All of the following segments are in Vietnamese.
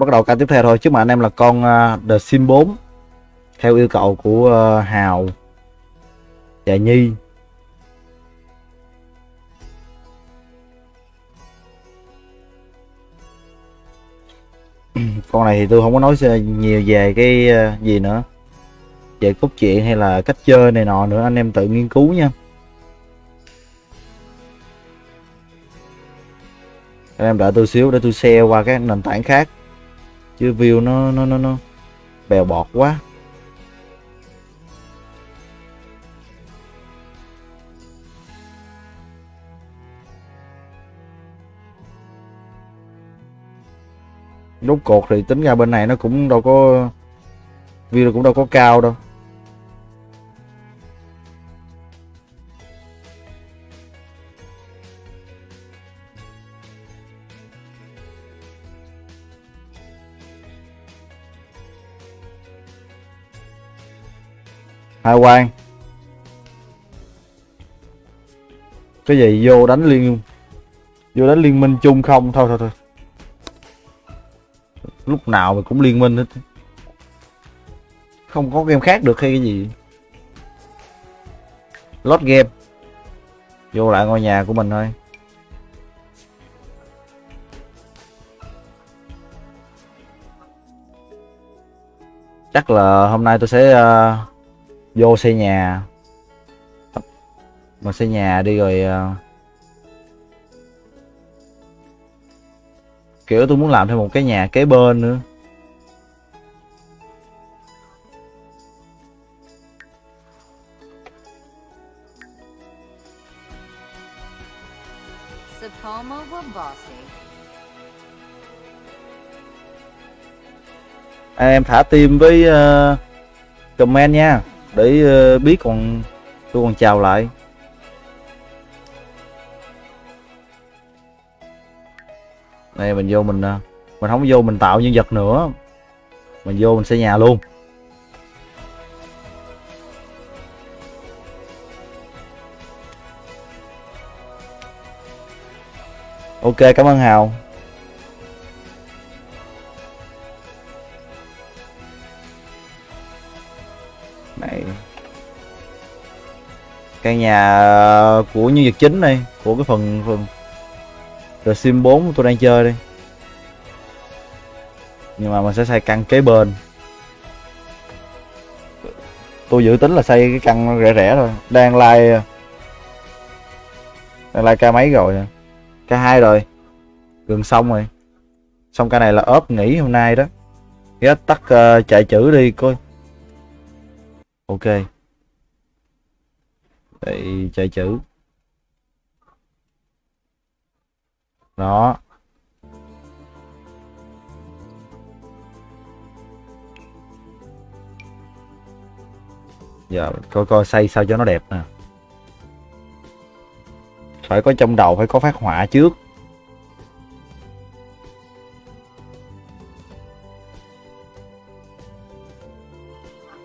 bắt đầu ca tiếp theo thôi chứ mà anh em là con uh, The Sim 4 theo yêu cầu của uh, Hào và Nhi. Con này thì tôi không có nói nhiều về cái uh, gì nữa. Về cốt truyện hay là cách chơi này nọ nữa anh em tự nghiên cứu nha. Anh em đợi tôi xíu để tôi share qua các nền tảng khác chứ view nó nó nó nó bèo bọt quá. Rốt cột thì tính ra bên này nó cũng đâu có, view cũng đâu có cao đâu. Hai quan. Cái gì? Vô đánh liên vô đánh liên minh chung không? Thôi thôi thôi. Lúc nào mà cũng liên minh hết. Không có game khác được hay cái gì. Lót game. Vô lại ngôi nhà của mình thôi. Chắc là hôm nay tôi sẽ uh, vô xây nhà. Mà xây nhà đi rồi uh, kiểu tôi muốn làm thêm một cái nhà kế bên nữa. À, em thả tim với uh, comment nha để ờ, biết còn tôi còn chào lại. Này, mình vô mình à, mình không vô mình tạo nhân vật nữa. Mình vô mình xây nhà luôn. Ok, cảm ơn hào. Căn nhà ờ, của nhân vật chính này của cái phần phần The Sim 4 tôi đang chơi đi nhưng mà mình sẽ xây căn kế bên. Tôi dự tính là xây cái căn rẻ rẻ thôi. Đang like đang like ca mấy rồi à? ca hai rồi. Gần xong rồi. Xong cái này là ốp nghỉ hôm nay đó. Ghé tắt uh, chạy chữ đi coi. Ok để chạy chữ. Đó. Giờ coi coi xây sao cho nó đẹp nè. Phải có trong đầu, phải có phát họa trước.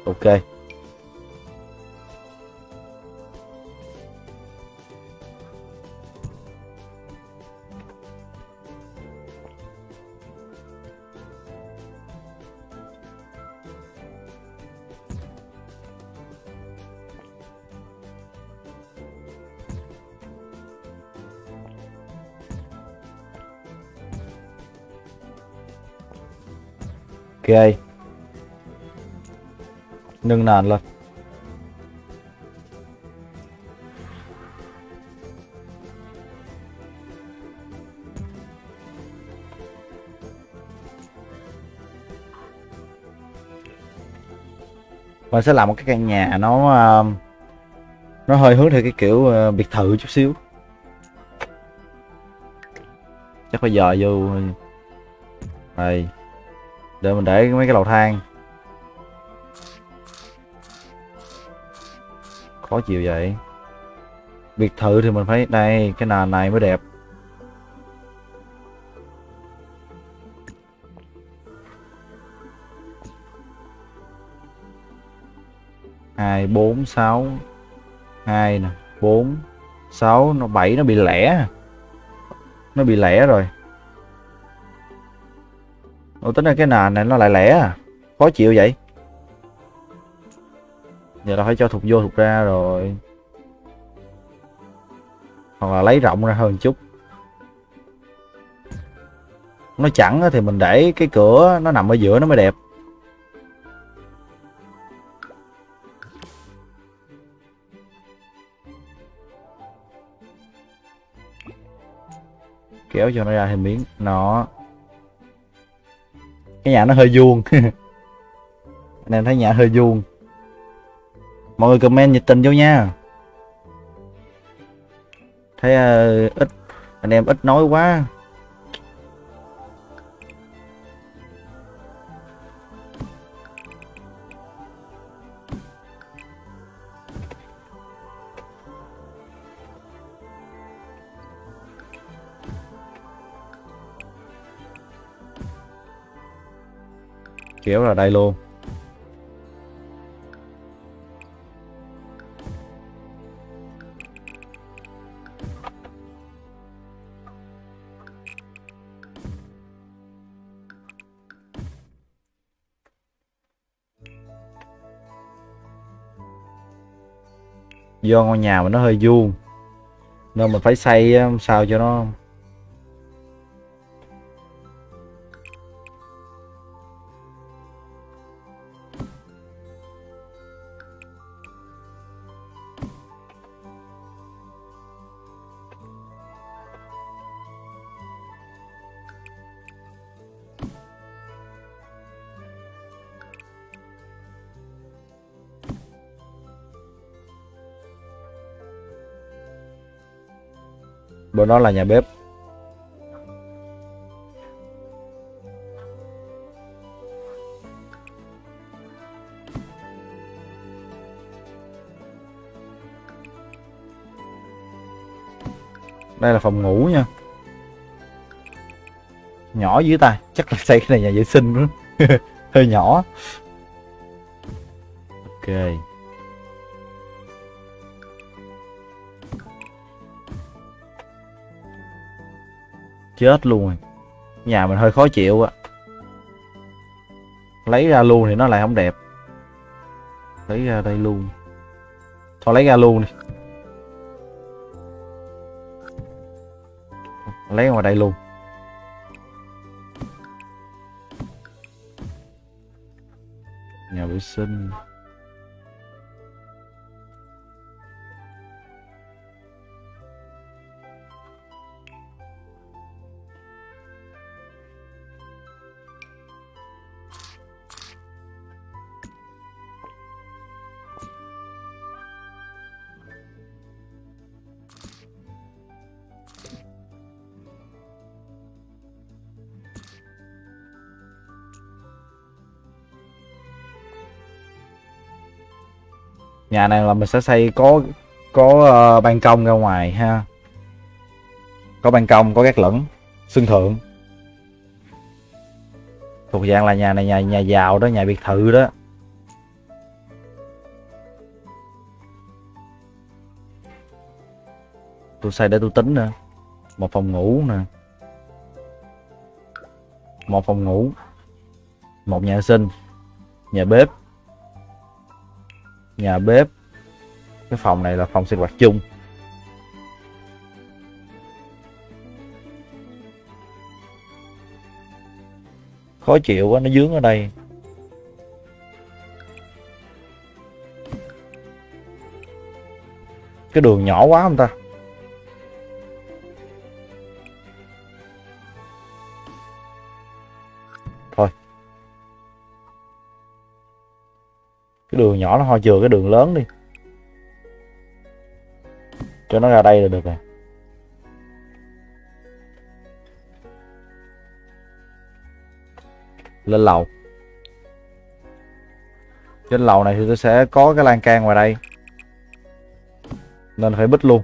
Ok. Ok. Nâng nàn lên. Mình sẽ làm một cái căn nhà nó um, nó hơi hướng theo cái kiểu uh, biệt thự chút xíu. Chắc phải giờ vô. Đây để mình để mấy cái lầu thang. Khó chịu vậy. Biệt thự thì mình phải, đây, cái nền này mới đẹp. Hai, bốn, sáu. Hai nè, bốn, sáu. Nó bảy, nó bị lẻ. Nó bị lẻ rồi. Ủa, tính ra cái nền này nó lại lẻ à? Khó chịu vậy? Giờ là phải cho thục vô thục ra rồi. Hoặc là lấy rộng ra hơn chút. Nó chẳng thì mình để cái cửa nó nằm ở giữa nó mới đẹp. Kéo cho nó ra thêm miếng. Nó cái nhà nó hơi vuông. Anh em thấy nhà hơi vuông. Mọi người comment nhiệt tình vô nha. Thấy uh, ít anh em ít nói quá. Kéo là đây luôn. Do ngôi nhà mà nó hơi vuông, nên mình phải xây um, sao cho nó bên đó là nhà bếp. Đây là phòng ngủ nha. Nhỏ dưới ta, chắc là xây cái này nhà vệ sinh nữa hơi nhỏ. Ok. Chết luôn rồi. Nhà mình hơi khó chịu á. Lấy ra luôn thì nó lại không đẹp. Lấy ra đây luôn. Thôi lấy ra luôn đi. Lấy ngoài đây luôn. Nhà vệ sinh. Nhà này là mình sẽ xây có có uh, ban công ra ngoài ha. Có ban công có gác lửng sân thượng. Thuộc dạng là nhà này nhà nhà giàu đó nhà biệt thự đó. Tôi xây để tôi tính nữa một phòng ngủ nè. Một phòng ngủ. Một nhà sinh. Nhà bếp nhà bếp. Cái phòng này là phòng sinh hoạt chung. Khó chịu quá, nó dướng ở đây. Cái đường nhỏ quá không ta? Cái đường nhỏ nó ho chừa cái đường lớn đi. Cho nó ra đây là được rồi. Lên lầu. Trên lầu này thì tôi sẽ có cái lan can ngoài đây. Nên phải bích luôn.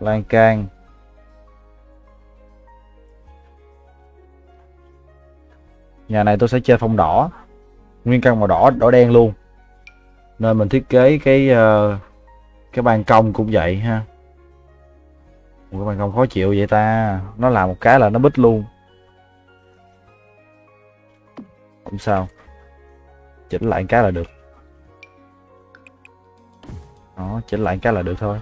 Lan can. Nhà này tôi sẽ chơi phong đỏ. Nguyên căn màu đỏ đỏ đen luôn. Nên mình thiết kế cái uh, cái ban công cũng vậy ha. Một cái ban công khó chịu vậy ta. Nó làm một cái là nó bít luôn. Không sao. Chỉnh lại cái là được. Đó chỉnh lại cái là được thôi.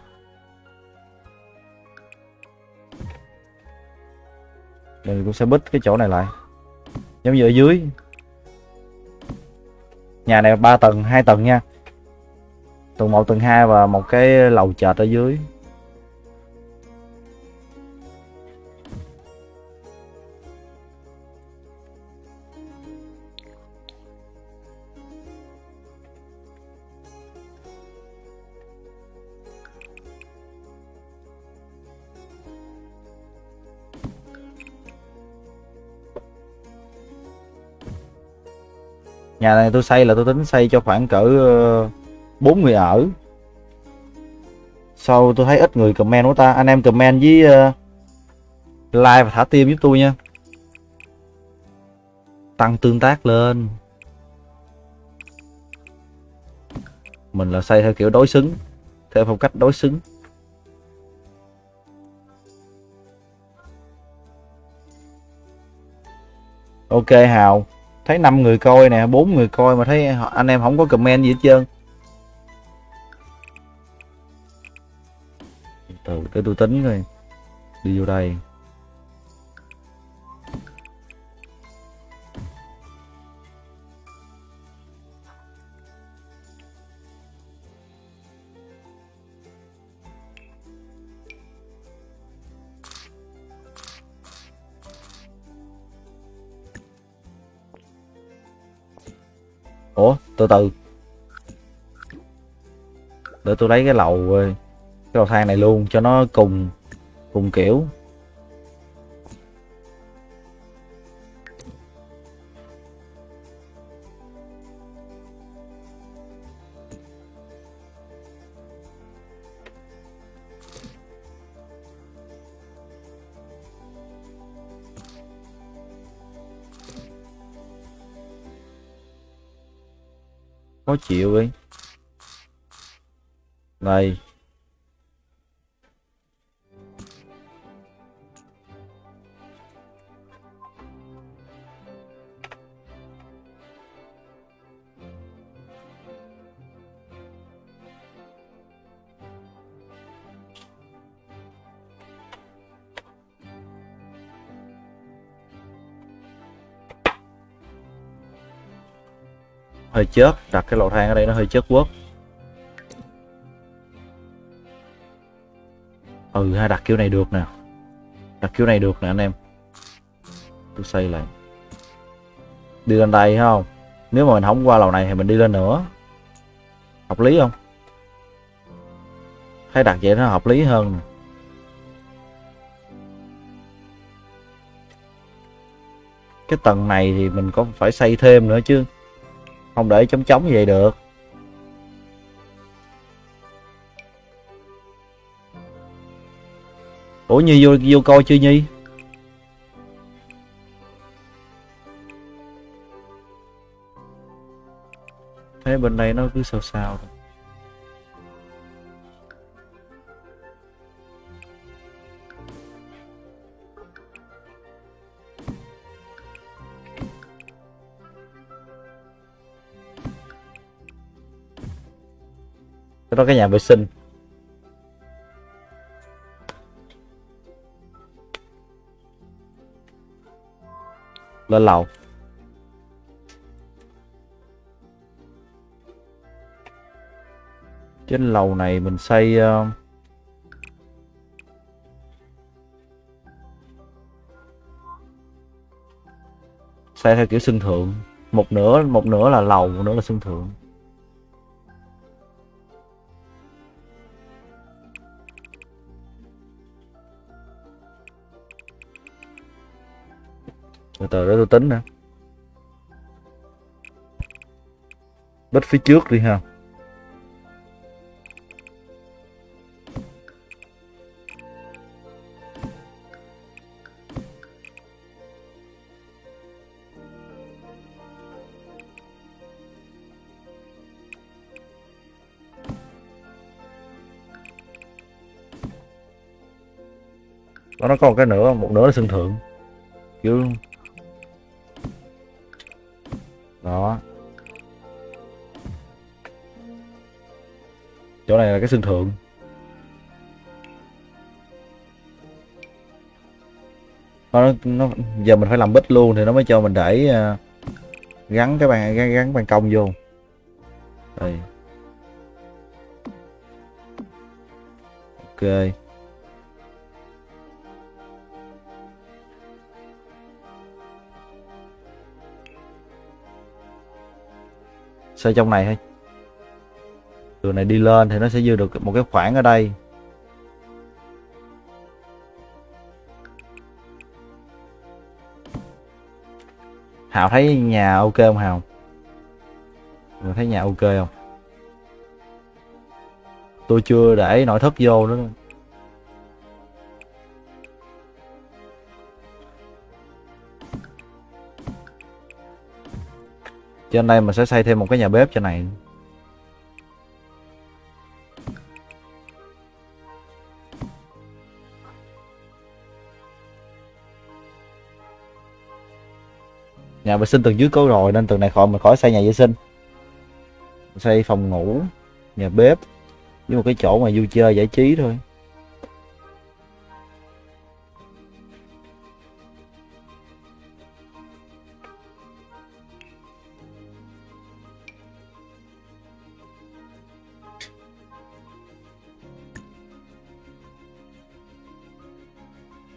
Mình cũng sẽ bít cái chỗ này lại. Giống như ở dưới. Nhà này ba tầng, hai tầng nha. Tầng một, tầng hai và một cái lầu chợt ở dưới. Nhà này tôi xây là tôi tính xây cho khoảng cỡ ờ, bốn người ở. Sau tôi thấy ít người comment của ta. Anh em comment với ờ, uh, like và thả tim giúp tôi nha. Tăng tương tác lên. Mình là xây theo kiểu đối xứng theo phong cách đối xứng. Ok hào thấy 5 người coi nè, bốn người coi mà thấy anh em không có comment gì hết trơn. Từ cái tôi tính rồi đi vô đây. Ủa, từ từ. Để tôi lấy cái lầu cái lầu thang này luôn cho nó cùng cùng kiểu. Khó chịu đi này hơi chớp, đặt cái lò thang ở đây nó hơi chớp quất ừ ha, đặt kiểu này được nè. Đặt kiểu này được nè anh em. Tôi xây lại. Đi lên đây không? Nếu mà mình không qua lầu này thì mình đi lên nữa. Hợp lý không? Thấy đặt vậy nó hợp lý hơn cái tầng này thì mình có phải xây thêm nữa chứ không để chống chống vậy được. Ủa, nhi vô vô coi chưa, nhi? Thấy bên đây nó cứ sao sao thôi đó cái nhà vệ sinh lên lầu. Trên lầu này mình xây uh, xây theo kiểu sân thượng. Một nửa một nửa là lầu một nửa là sân thượng. từ từ để tôi tính nè. Bích phía trước đi ha. Đó, nó có một cái nữa một nửa là sân thượng. Kiểu đó. Chỗ này là cái sân thượng. Nó, nó giờ mình phải làm bích luôn thì nó mới cho mình để uh, gắn cái bàn gắn, gắn ban công vô. Đây. Ok. Xây trong này thôi đường này đi lên thì nó sẽ dư được một cái khoảng ở đây. Hào thấy nhà ok không Hào? Mình thấy nhà ok không? Tôi chưa để nội thất vô nữa. Trên đây mình sẽ xây thêm một cái nhà bếp cho này. Nhà vệ sinh tầng dưới có rồi, nên tầng này khỏi, mình khỏi xây nhà vệ sinh. Xây phòng ngủ, nhà bếp với một cái chỗ mà vui chơi giải trí thôi.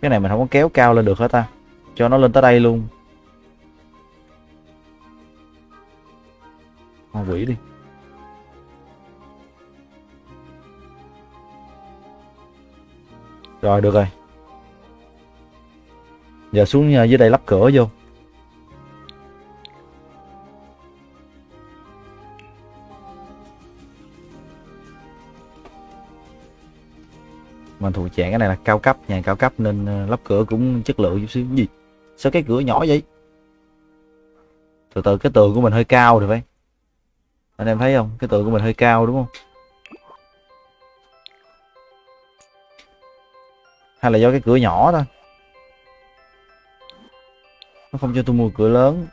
Cái này mình không có kéo cao lên được hết ta cho nó lên tới đây luôn con quỷ đi Rồi, được rồi. Giờ xuống ờ, dưới đây lắp cửa vô. Mà thuộc dạng cái này là cao cấp, nhà cao cấp nên ờ, lắp cửa cũng chất lượng chút xíu. Gì? Sao cái cửa nhỏ vậy? Từ từ cái tường của mình hơi cao rồi phải. Anh em thấy không? Cái tường của mình hơi cao đúng không? hay là do cái cửa nhỏ thôi nó không cho tôi mua cửa lớn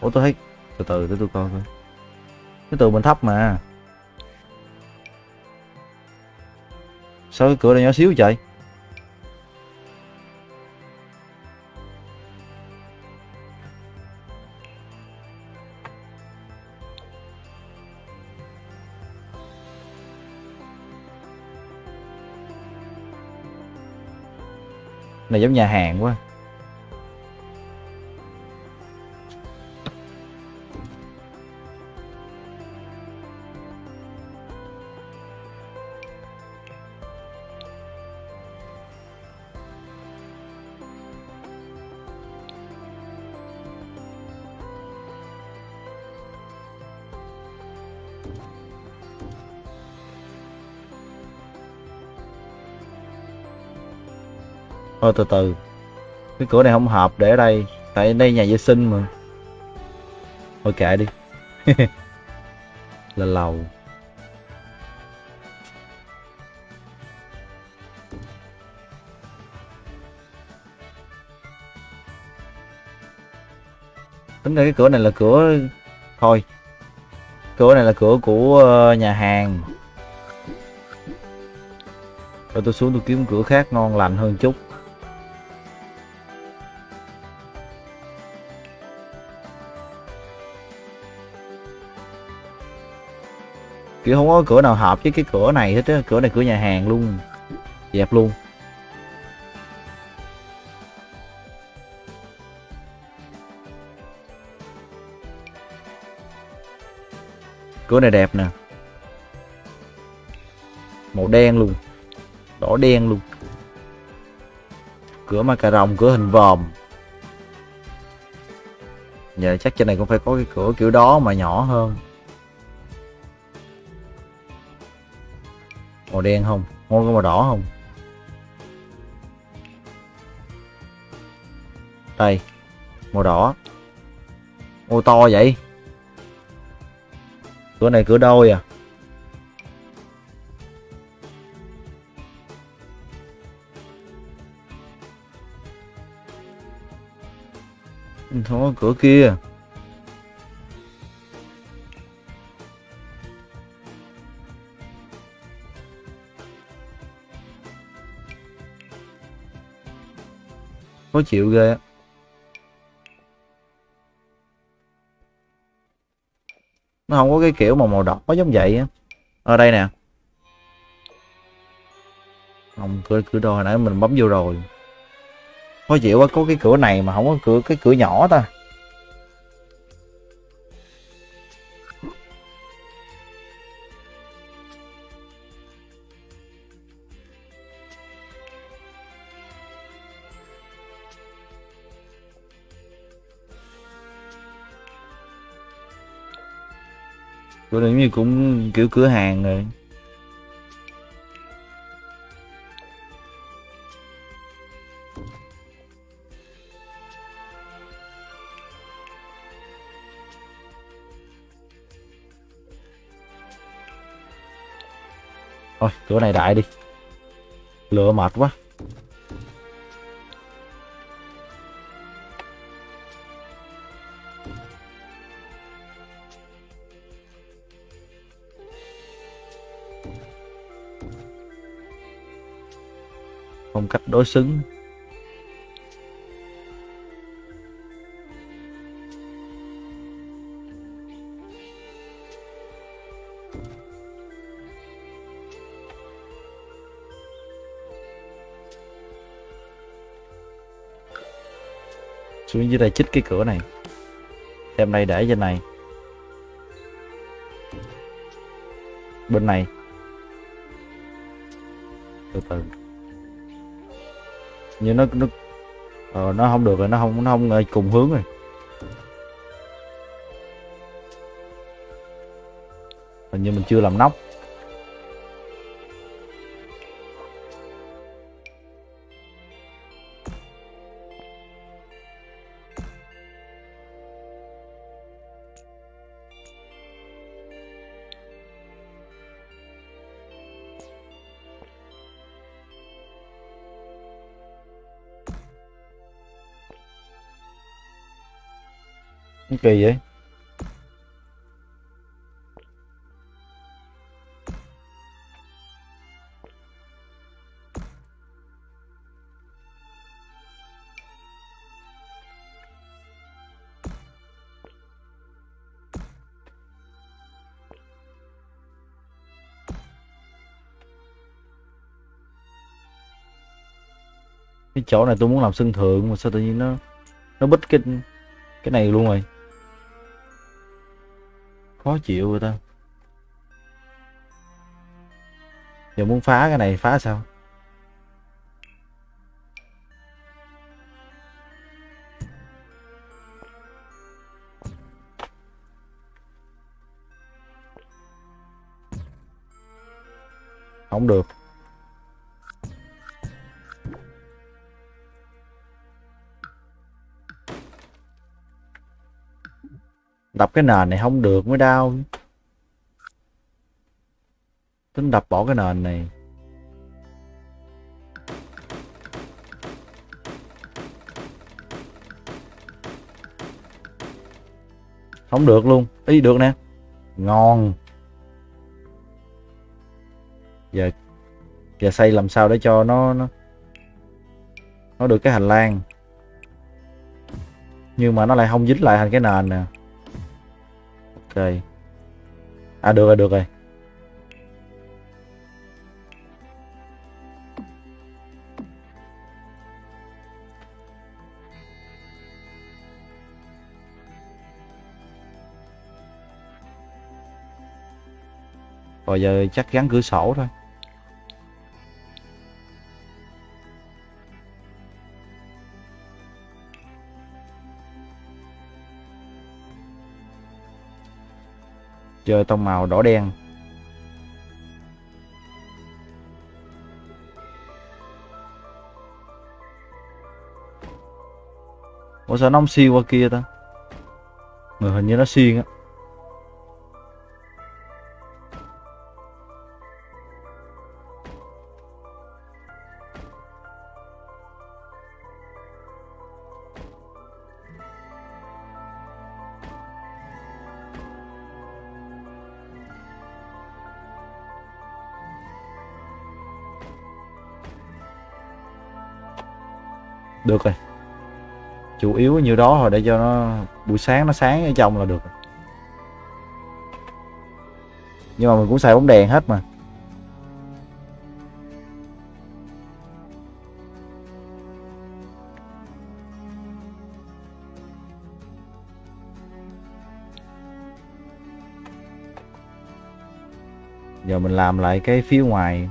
ủa tôi thấy từ từ để tôi coi coi cái tường mình thấp mà sao cái cửa này nhỏ xíu vậy? Này giống nhà hàng quá. Thôi từ từ. Cái cửa này không hợp để ở đây. Tại đây nhà vệ sinh mà. Thôi kệ đi. Là lầu. Tính ra cái cửa này là cửa thôi. Cửa này là cửa của ờ, nhà hàng. Rồi tôi xuống tôi kiếm cửa khác ngon lành hơn chút. Kiểu không có cửa nào hợp với cái cửa này hết á, cửa này cửa nhà hàng luôn. Dẹp luôn. Cửa này đẹp nè. Màu đen luôn. Đỏ đen luôn. Cửa ma cà rồng, cửa hình vòm. Giờ chắc trên này cũng phải có cái cửa kiểu đó mà nhỏ hơn. màu đen không? Ngon có màu đỏ không? Đây, màu đỏ. Ô to vậy? Cửa này cửa đôi à? Không có cửa kia. Khó chịu ghê á. Nó không có cái kiểu mà màu đỏ giống vậy á. Ở đây nè. Không, cửa cửa đồ hồi nãy mình bấm vô rồi. Khó chịu quá, có cái cửa này mà không có cửa, cái cửa nhỏ ta. Chỗ này như cũng kiểu cửa hàng rồi. Thôi cửa này đại đi. Lựa mệt quá. Phong cách đối xứng. Xuống dưới đây chích cái cửa này. Đem đây để trên này. Bên này từ như nó nó ờ, nó không được rồi nó không nó không ờ, cùng hướng rồi. Hình như mình chưa làm nóc. Kỳ vậy? Cái chỗ này tôi muốn làm sân thượng mà sao tự nhiên nó nó bít cái cái này luôn rồi? Khó chịu rồi ta. Giờ muốn phá cái này phá sao? Không được. Đập cái nền này không được mới đau. Tính đập bỏ cái nền này. Không được luôn. Ý được nè. Ngon. Giờ giờ xây làm sao để cho nó nó nó được cái hành lang. Nhưng mà nó lại không dính lại thành cái nền nè ok. À được rồi được rồi. Rồi giờ chắc gắn cửa sổ thôi. Chơi tông màu đỏ đen. Ủa, sao nó không xuyên qua kia ta? Người hình như nó xuyên á. Được rồi. Chủ yếu như đó thôi để cho nó buổi sáng nó sáng ở trong là được nhưng mà mình cũng xài bóng đèn hết mà. Giờ mình làm lại cái phía ngoài.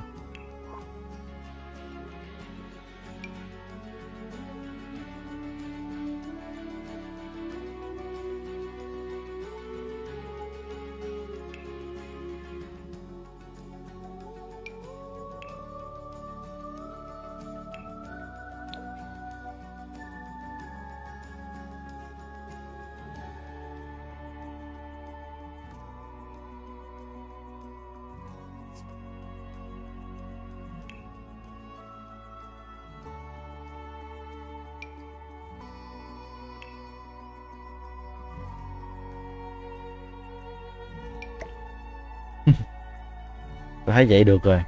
Vậy được rồi.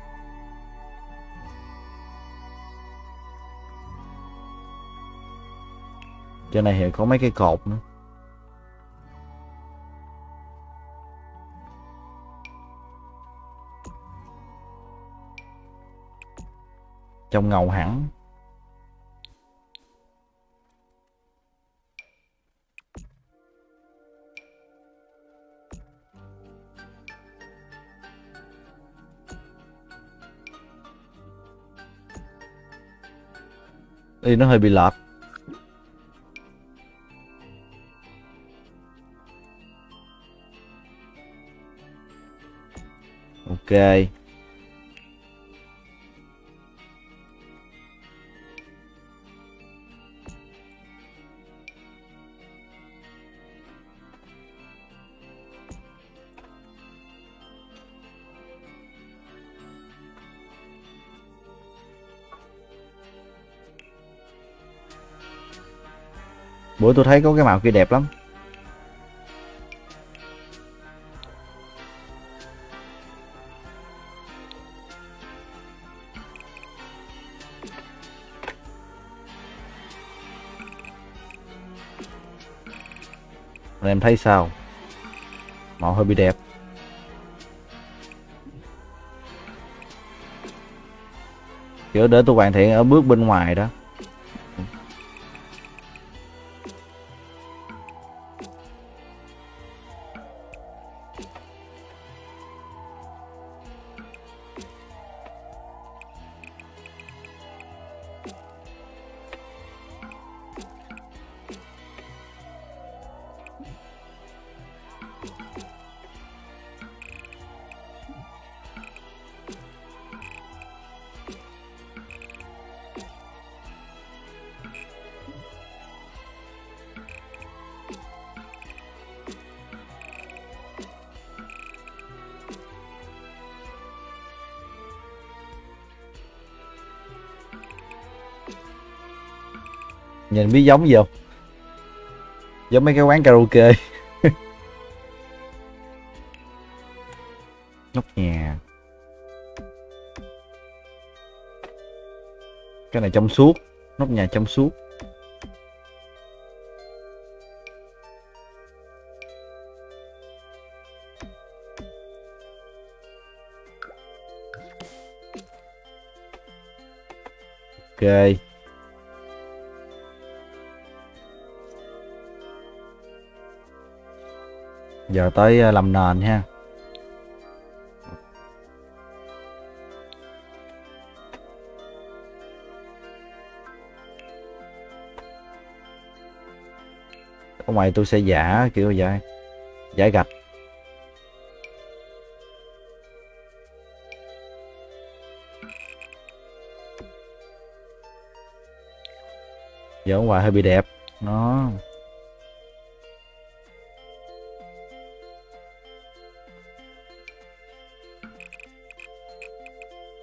Trên này thì có mấy cái cột nữa. Trong ngầu hẳn. Thì nó hơi bị lọt, ok. Bữa tôi thấy có cái màu kia đẹp lắm. Rồi em thấy sao? Màu hơi bị đẹp. Kiểu để tôi hoàn thiện ở bước bên ngoài đó. Nhìn biết giống gì không? Giống mấy cái quán karaoke. Nóc nhà. Cái này trong suốt. Nóc nhà trong suốt. Ok. Giờ tới à, làm nền ha. Ở ngoài tôi sẽ giả, kiểu vậy. Giả gạch. Giờ ở ngoài hơi bị đẹp. Nó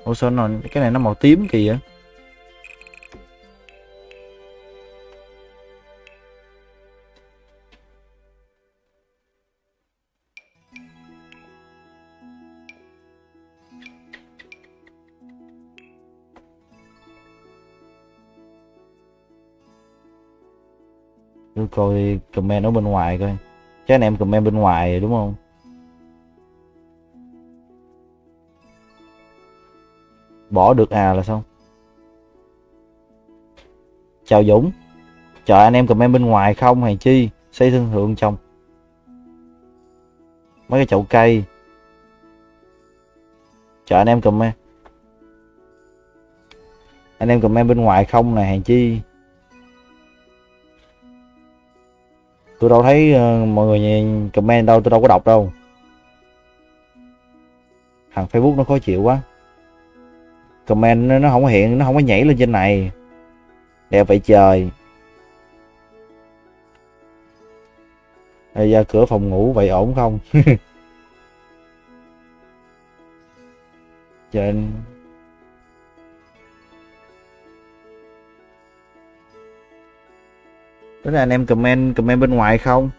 Ủa sao nó, cái này nó màu tím kìa vậy? tôi coi comment ở bên ngoài coi chắc anh em comment bên ngoài đúng không bỏ được à là xong. Chào Dũng chào anh em comment bên ngoài không hay chi xây thương thượng trong mấy cái chậu cây. Chào anh em comment. Anh em comment bên ngoài không này hàng chi. Tôi đâu thấy uh, mọi người comment đâu tôi đâu có đọc đâu. Thằng facebook nó khó chịu quá comment nó, không có hiện nó không có nhảy lên trên này. Đẹp vậy trời. Đây ra cửa phòng ngủ vậy ổn không? Trên. Đó là anh em comment comment bên ngoài không?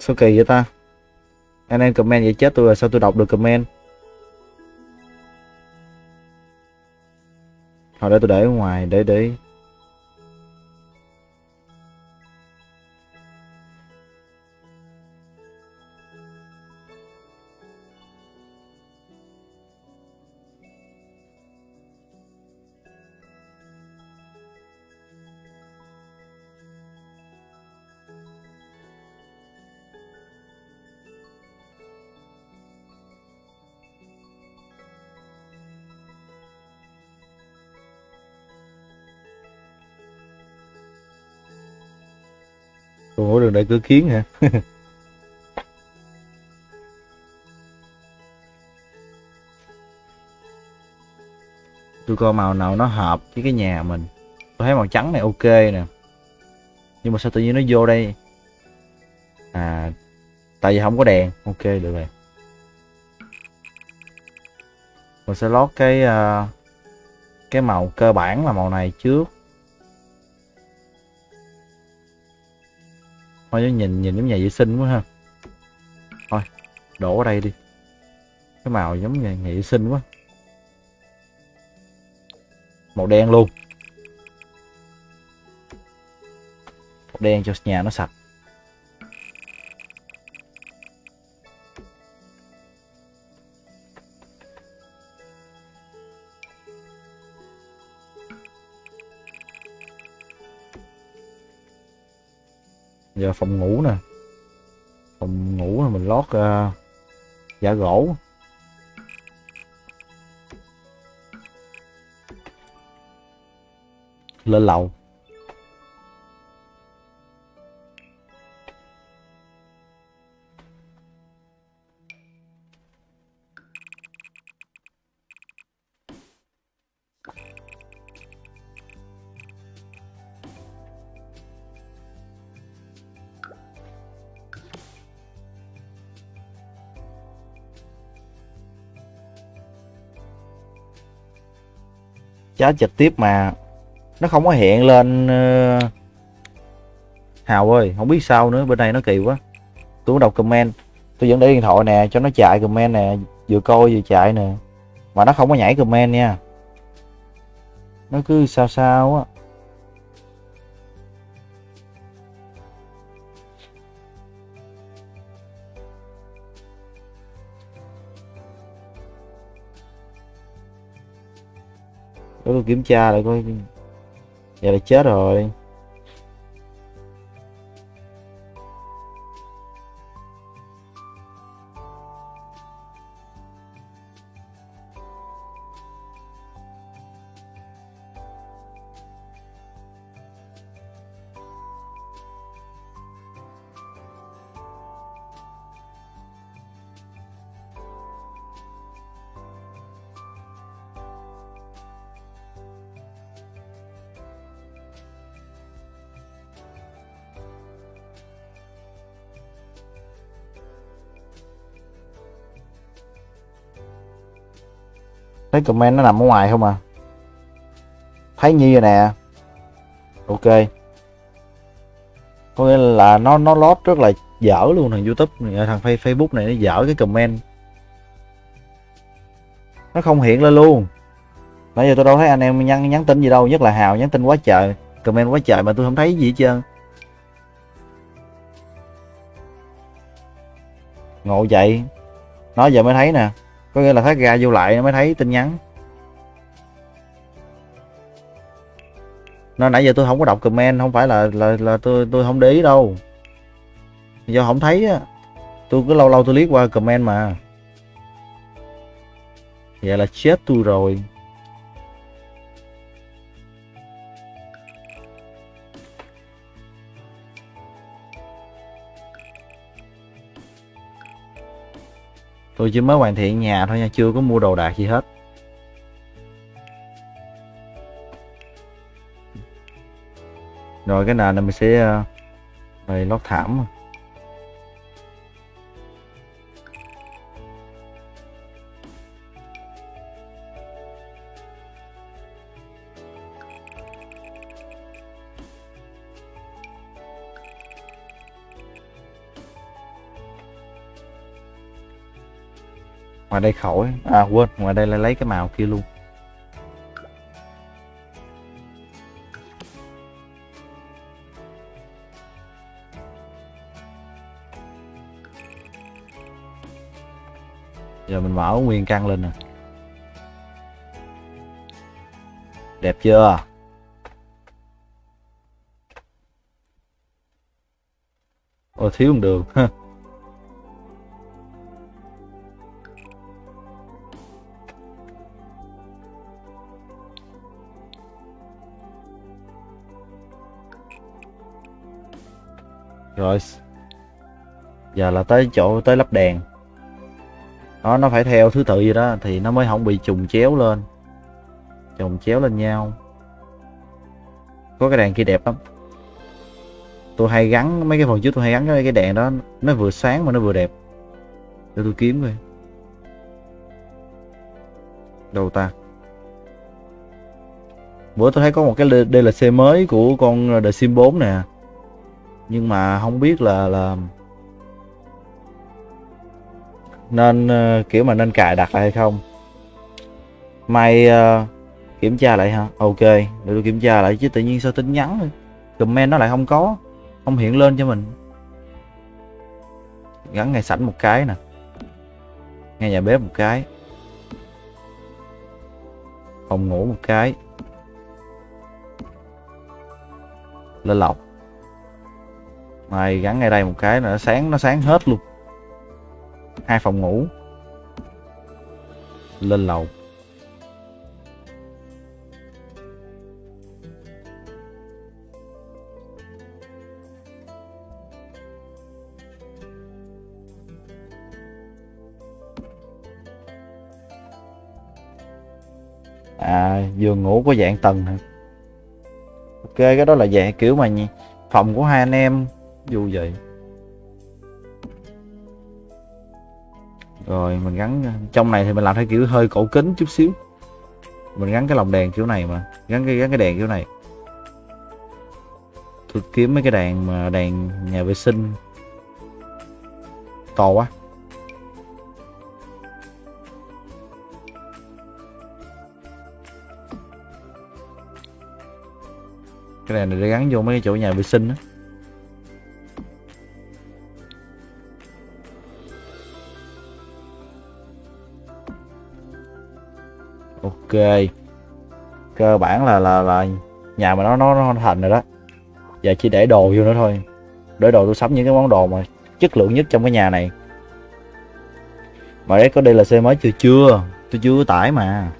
Sao kỳ vậy ta? Anh em comment vậy chết tôi rồi, sao tôi đọc được comment? Hồi đó tôi để ở ngoài, để để đại cửa cứ kiến hả? tôi coi màu nào nó hợp với cái nhà mình. Tôi thấy màu trắng này ok nè. Nhưng mà sao tự nhiên nó vô đây? À tại vì không có đèn. Ok được rồi. Mình sẽ lót cái uh, cái màu cơ bản là màu này trước. Thôi nhìn nhìn giống nhà vệ sinh quá ha. Thôi đổ ở đây đi. Cái màu giống nhà, nhà vệ sinh quá. Màu đen luôn. Màu đen cho nhà nó sạch. Giờ phòng ngủ nè. Phòng ngủ là mình lót uh, giả gỗ. Lên lầu. Chết trực tiếp mà nó không có hiện lên. Ờ, Hào ơi, không biết sao nữa, bên này nó kỳ quá. Tôi đọc comment, tôi vẫn để điện thoại nè, cho nó chạy comment nè, vừa coi vừa chạy nè. Mà nó không có nhảy comment nha. Nó cứ sao sao á. Tôi kiểm tra lại coi. Giờ là chết rồi. Thấy comment nó nằm ở ngoài không à? Thấy nhi rồi nè. Ok. Có nghĩa là nó nó lót rất là dở luôn thằng youtube này, thằng facebook này nó dở cái comment. Nó không hiện lên luôn. Nãy giờ tôi đâu thấy anh em nhắn nhắn tin gì đâu nhất là hào nhắn tin quá trời comment quá trời mà tôi không thấy gì hết trơn. Ngộ vậy? Nó giờ mới thấy nè có nghĩa là hết ra vô lại nó mới thấy tin nhắn. Nó nãy giờ tôi không có đọc comment, không phải là là là tôi tôi không để ý đâu. Do không thấy á, tôi cứ lâu lâu tôi liếc qua comment mà. Vậy là chết tôi rồi. Tôi chỉ mới hoàn thiện nhà thôi nha chưa có mua đồ đạc gì hết. Rồi cái nền này mình sẽ uh, lót thảm. Ngoài đây khỏi. À quên. Ngoài đây lại lấy cái màu kia luôn. Giờ mình mở nguyên căn lên nè. Đẹp chưa? Ôi, thiếu một đường. rồi. Giờ là tới chỗ tới lắp đèn. Đó nó phải theo thứ tự gì đó thì nó mới không bị trùng chéo lên. Trùng chéo lên nhau. Có cái đèn kia đẹp lắm. Tôi hay gắn mấy cái phần trước tôi hay gắn cái, cái đèn đó nó vừa sáng mà nó vừa đẹp. Để tôi kiếm coi. Đâu ta? Bữa tôi thấy có một cái DLC mới của con The Sim 4 nè nhưng mà không biết là là nên ờ, kiểu mà nên cài đặt lại hay không. May uh, kiểm tra lại ha ok để tôi kiểm tra lại chứ tự nhiên sao tin nhắn comment nó lại không có không hiện lên cho mình. Gắn ngay sảnh một cái nè. Ngay nhà bếp một cái. Phòng ngủ một cái. Lên lọc mày gắn ngay đây một cái là nó sáng nó sáng hết luôn. Hai phòng ngủ. Lên lầu. À giường ngủ có dạng tầng hả? Ok, cái đó là dạng kiểu mà phòng của hai anh em dù vậy rồi, mình gắn, trong này thì mình làm theo kiểu hơi cổ kính chút xíu. Mình gắn cái lồng đèn kiểu này mà, gắn cái gắn cái đèn kiểu này. Tôi kiếm mấy cái đèn mà, đèn nhà vệ sinh. To quá. Cái đèn này để gắn vô mấy cái chỗ nhà vệ sinh đó ok. Cơ bản là là là nhà mà nó nó nó thành rồi đó. Giờ chỉ để đồ vô nữa thôi. Để đồ tôi sắm những cái món đồ mà chất lượng nhất trong cái nhà này. Mà đấy có đây là xe mới chưa chưa. Tôi chưa có tải mà.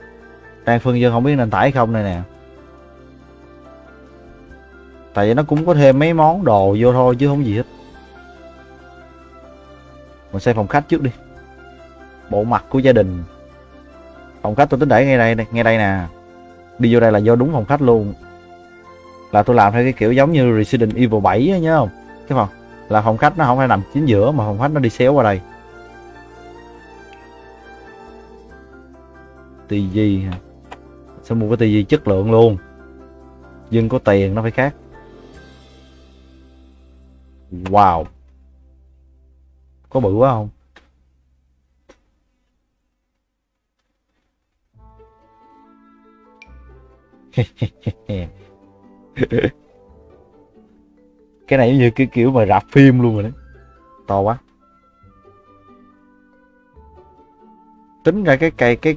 Đang phân dân không biết nên tải không đây nè. Tại vì nó cũng có thêm mấy món đồ vô thôi chứ không gì hết. Mình xem phòng khách trước đi. Bộ mặt của gia đình phòng khách tôi tính để ngay đây ngay đây nè. Đi vô đây là vô đúng phòng khách luôn. Là tôi làm theo cái kiểu giống như Resident Evil 7 á, nhớ không? Cái phòng là phòng khách nó không phải nằm chính giữa mà phòng khách nó đi xéo qua đây. Tivi hả? sẽ mua cái tivi chất lượng luôn? Dân có tiền nó phải khác. Wow. Có bự quá không? cái này giống như cái kiểu mà rạp phim luôn rồi đấy. To quá. Tính ra cái cây cái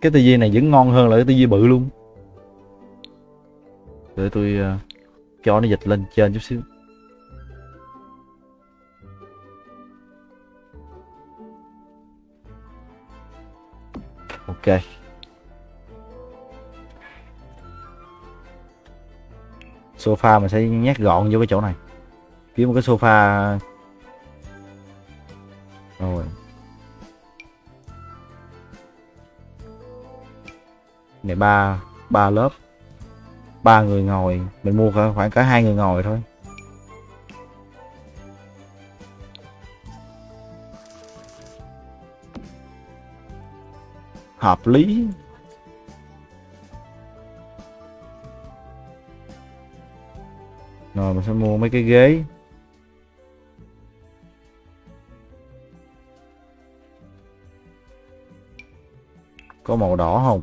cái tivi này vẫn ngon hơn là cái tivi bự luôn. Để tôi uh, cho nó dịch lên trên chút xíu. Ok. Sofa mình sẽ nhét gọn vô cái chỗ này. Kiếm một cái sofa. Rồi. Này, ba ba lớp. Ba người ngồi. Mình mua khoảng cả hai người ngồi thôi. Hợp lý. Rồi, mình sẽ mua mấy cái ghế. Có màu đỏ không?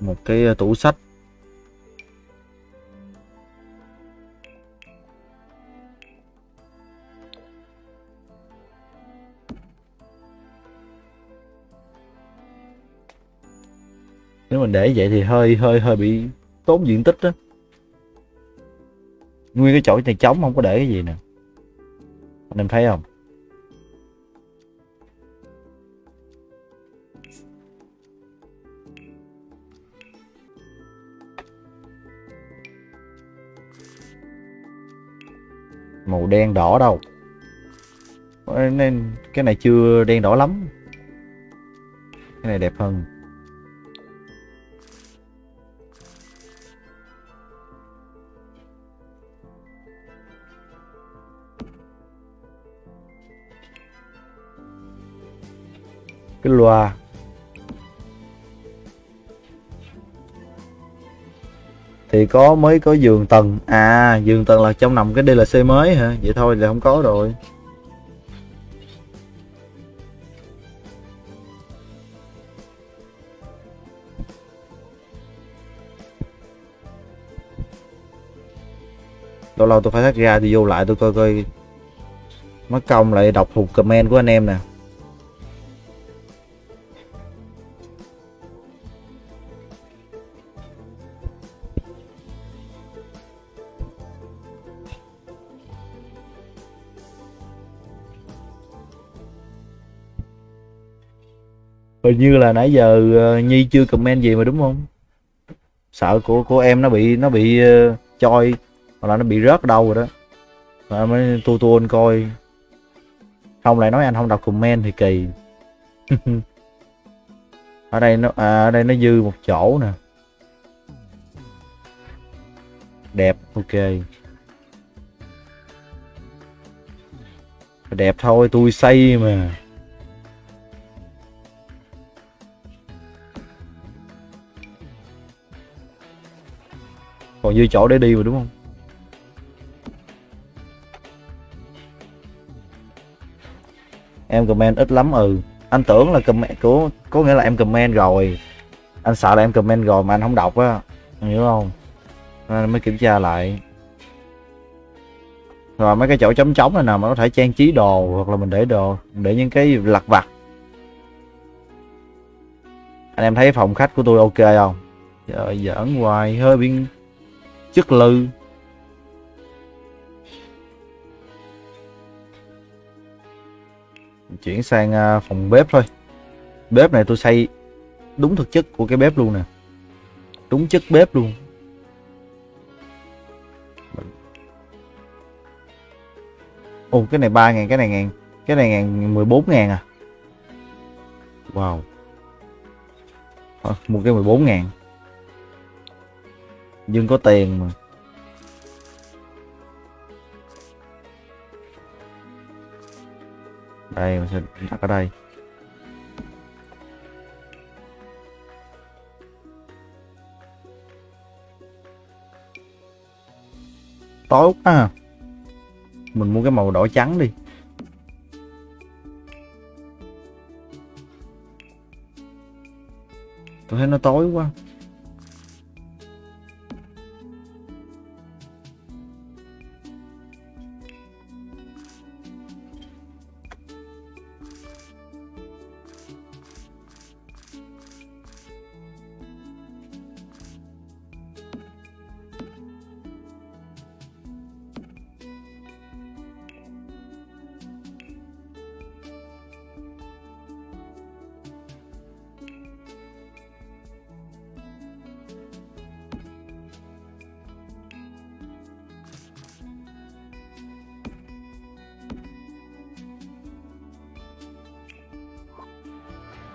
Một cái ờ, tủ sách. Nếu mình để vậy thì hơi hơi hơi bị tốn diện tích đó nguyên cái chỗ này trống, không có để cái gì nè. Anh em thấy không? Màu đen đỏ đâu. Nên cái này chưa đen đỏ lắm. Cái này đẹp hơn. Cái loa. Thì có, mới có giường tầng. À giường tầng là trong nằm cái DLC mới hả? Vậy thôi là không có rồi. Lâu lâu tôi phải thắt ra thì vô lại tôi coi coi. Mất công lại đọc thuộc comment của anh em nè. Hình như là nãy giờ ờ, nhi chưa comment gì mà đúng không? Sợ của của em nó bị nó bị uh, choi hoặc là nó bị rớt đâu rồi đó. Mà mới tu tu anh coi. Không lại nói anh không đọc comment thì kỳ. Ở đây nó à, ở đây nó dư một chỗ nè. Đẹp ok. Đẹp thôi tôi xây mà. Còn dư chỗ để đi mà, đúng không? Em comment ít lắm ừ. Anh tưởng là comment của có nghĩa là em comment rồi. Anh sợ là em comment rồi mà anh không đọc á. Hiểu không? Nên mới kiểm tra lại. Rồi mấy cái chỗ trống trống này nào mà có thể trang trí đồ hoặc là mình để đồ, để những cái lặt vặt. Anh em thấy phòng khách của tôi ok không? Trời giỡn hoài, hơi bị chất lư. Chuyển sang à, phòng bếp thôi. Bếp này tôi xây đúng thực chất của cái bếp luôn nè. Đúng chất bếp luôn. Ồ cái này ba ngàn cái này ngàn cái này ngàn mười bốn ngàn à? Wow. Ờ, thôi, mua cái 14 ngàn. Dương có tiền mà. Đây mình sẽ đặt ở đây. Tối quá à. mình mua cái màu đỏ trắng đi. Tôi thấy nó tối quá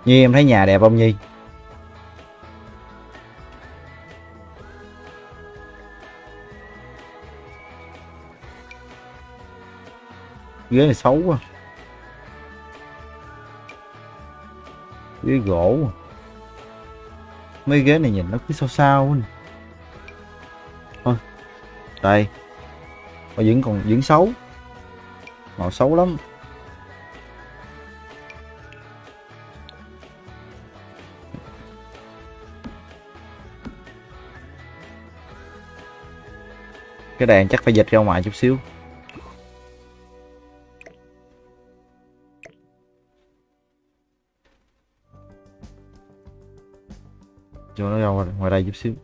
Nhi em thấy nhà đẹp không Nhi? Ghế này xấu quá. Ghế gỗ. Mấy ghế này nhìn nó cứ sao sao quá. Thôi. Đây. Mà vẫn còn, vẫn xấu. Màu xấu lắm. Cái đèn chắc phải dịch ra ngoài chút xíu. Cho nó ra ngoài, ngoài đây chút xíu.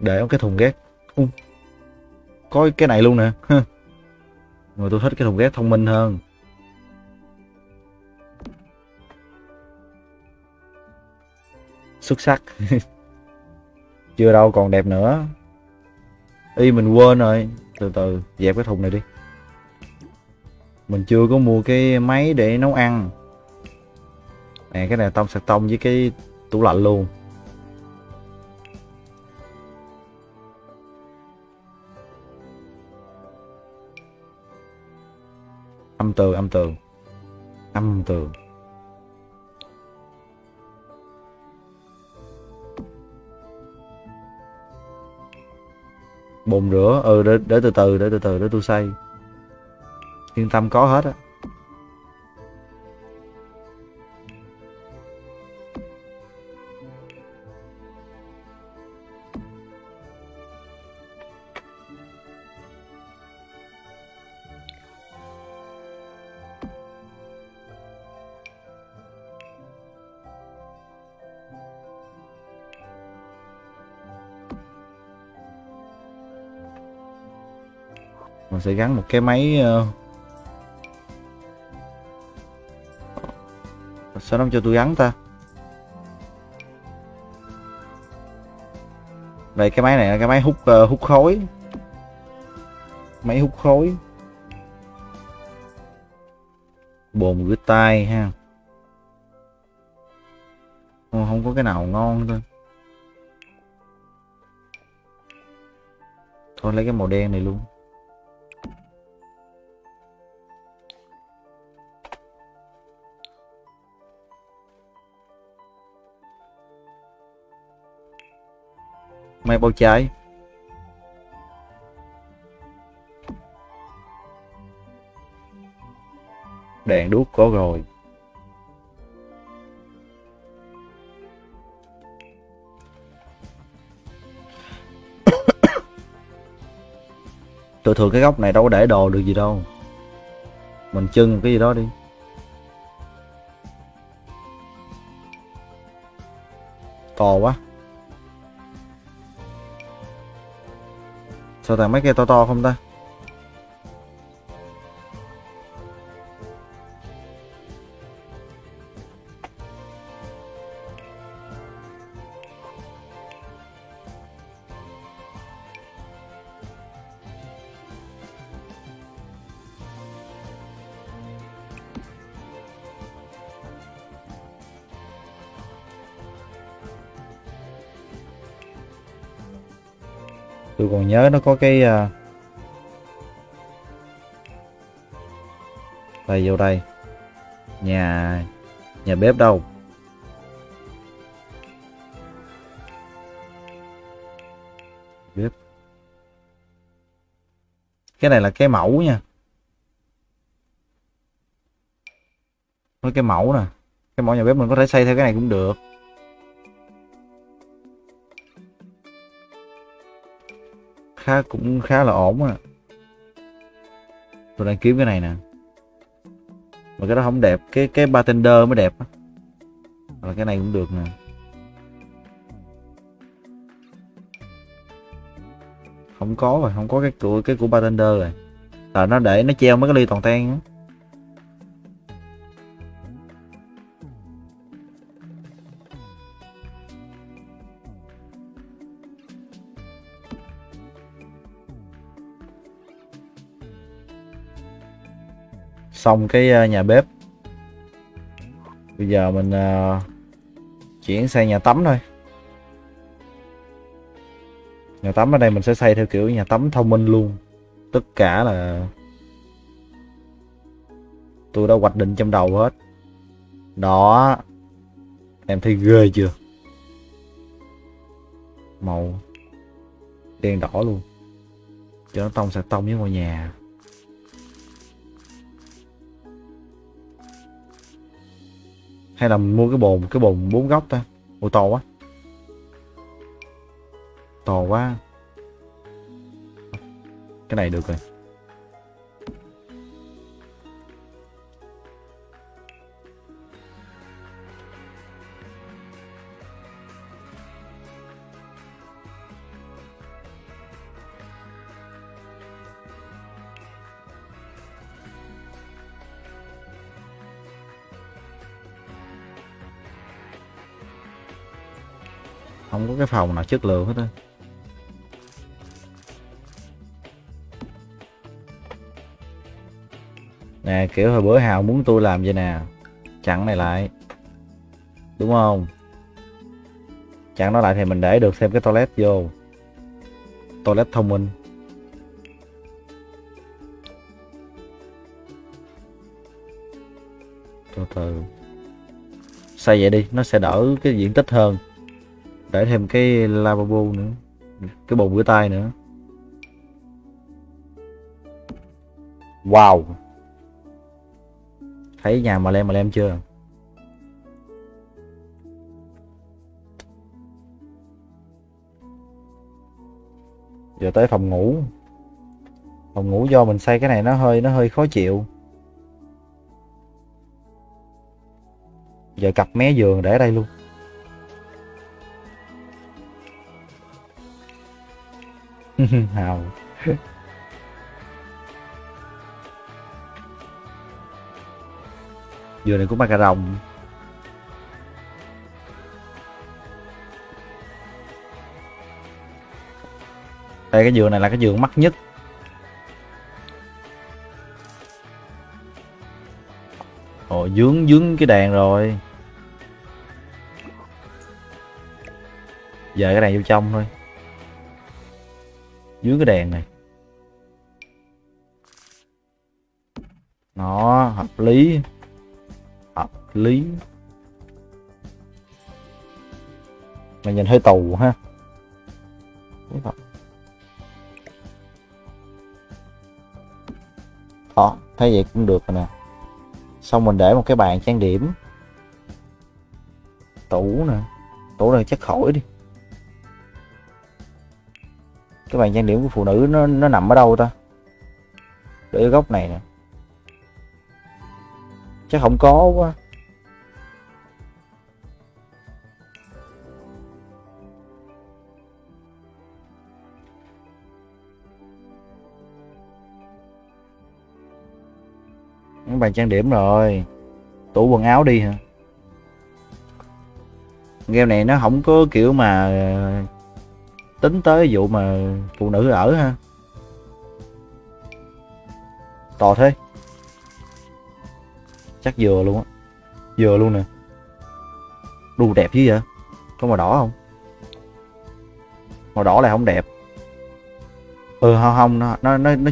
Để cái thùng ghét. Uh, có cái này luôn nè. Rồi tôi thích cái thùng ghét thông minh hơn. Xuất sắc. Chưa đâu còn đẹp nữa. Y mình quên rồi. Từ từ, dẹp cái thùng này đi. Mình chưa có mua cái máy để nấu ăn. Nè, cái này tông sạc tông với cái tủ lạnh luôn. Âm tường âm tường âm tường bồn rửa. Ừ để, để từ từ để từ từ để tôi xây. Yên tâm có hết á. Sẽ gắn một cái máy ờ, sao nó cho tôi gắn ta? Đây cái máy này là cái máy hút uh, hút khói. Máy hút khói. Bồn rửa tay ha. Không, không có cái nào ngon thôi. Thôi lấy cái màu đen này luôn. Mày bao trời Đèn đuốc có rồi. Tôi thường cái góc này đâu có để đồ được gì đâu. Mình trưng cái gì đó đi. To quá. Sao tặng máy kia to to không ta? Còn nhớ nó có cái uh... đây, vô đây. Nhà nhà bếp đâu? Bếp. Cái này là cái mẫu nha. Nó cái mẫu nè. Cái mẫu nhà bếp mình có thể xây theo cái này cũng được. Khá, cũng khá là ổn á. Tôi đang kiếm cái này nè. Mà cái đó không đẹp, cái cái bartender mới đẹp á. Là cái này cũng được nè. Không có rồi, không có cái của cái của bartender rồi. Là nó để, nó treo mấy cái ly toàn ten á. Xong cái ờ, nhà bếp. Bây giờ mình uh, chuyển sang nhà tắm thôi. Nhà tắm ở đây mình sẽ xây theo kiểu nhà tắm thông minh luôn. Tất cả là tôi đã hoạch định trong đầu hết. Đó em thấy ghê chưa? Màu đen đỏ luôn. Cho nó tông sạc tông với ngôi nhà. Hay là mình mua cái bồn cái bồn bốn góc ta? Ôi to quá. To quá. Cái này được rồi. Không có cái phòng nào chất lượng hết á. Nè, kiểu hồi bữa hào muốn tôi làm vậy nè. Chặn này lại. Đúng không? Chặn nó lại thì mình để được thêm cái toilet vô. Toilet thông minh. Từ từ. Xây vậy đi, nó sẽ đỡ cái diện tích hơn để thêm cái lavabo nữa. Cái bồn rửa tay nữa. Wow. Thấy nhà mà lem mà lem chưa? Giờ tới phòng ngủ. Phòng ngủ do mình xây cái này nó hơi nó hơi khó chịu. Giờ cặp mé giường để ở đây luôn. hào. Dừa này cũng ba cà rồng đây cái dừa này là cái dừa mắc nhất. Ồ, dướng dướng cái đèn rồi. Giờ cái này vô trong thôi dưới cái đèn này. Nó hợp lý hợp lý. Mà nhìn hơi tù ha. Đó, thấy vậy cũng được rồi nè. Xong mình để một cái bàn trang điểm. Tủ nè. Tủ này chắc khỏi đi cái bàn trang điểm của phụ nữ nó nó nằm ở đâu ta? Để ở góc này nè. Chắc không có quá. Cái bàn trang điểm rồi. Tủ quần áo đi hả? Game này nó không có kiểu mà tính tới vụ mà phụ nữ ở ha. To thế. Chắc vừa luôn á. Vừa luôn nè. Đu đẹp chứ vậy? Có màu đỏ không? Màu đỏ lại không đẹp. Ừ không không nó nó nó nó,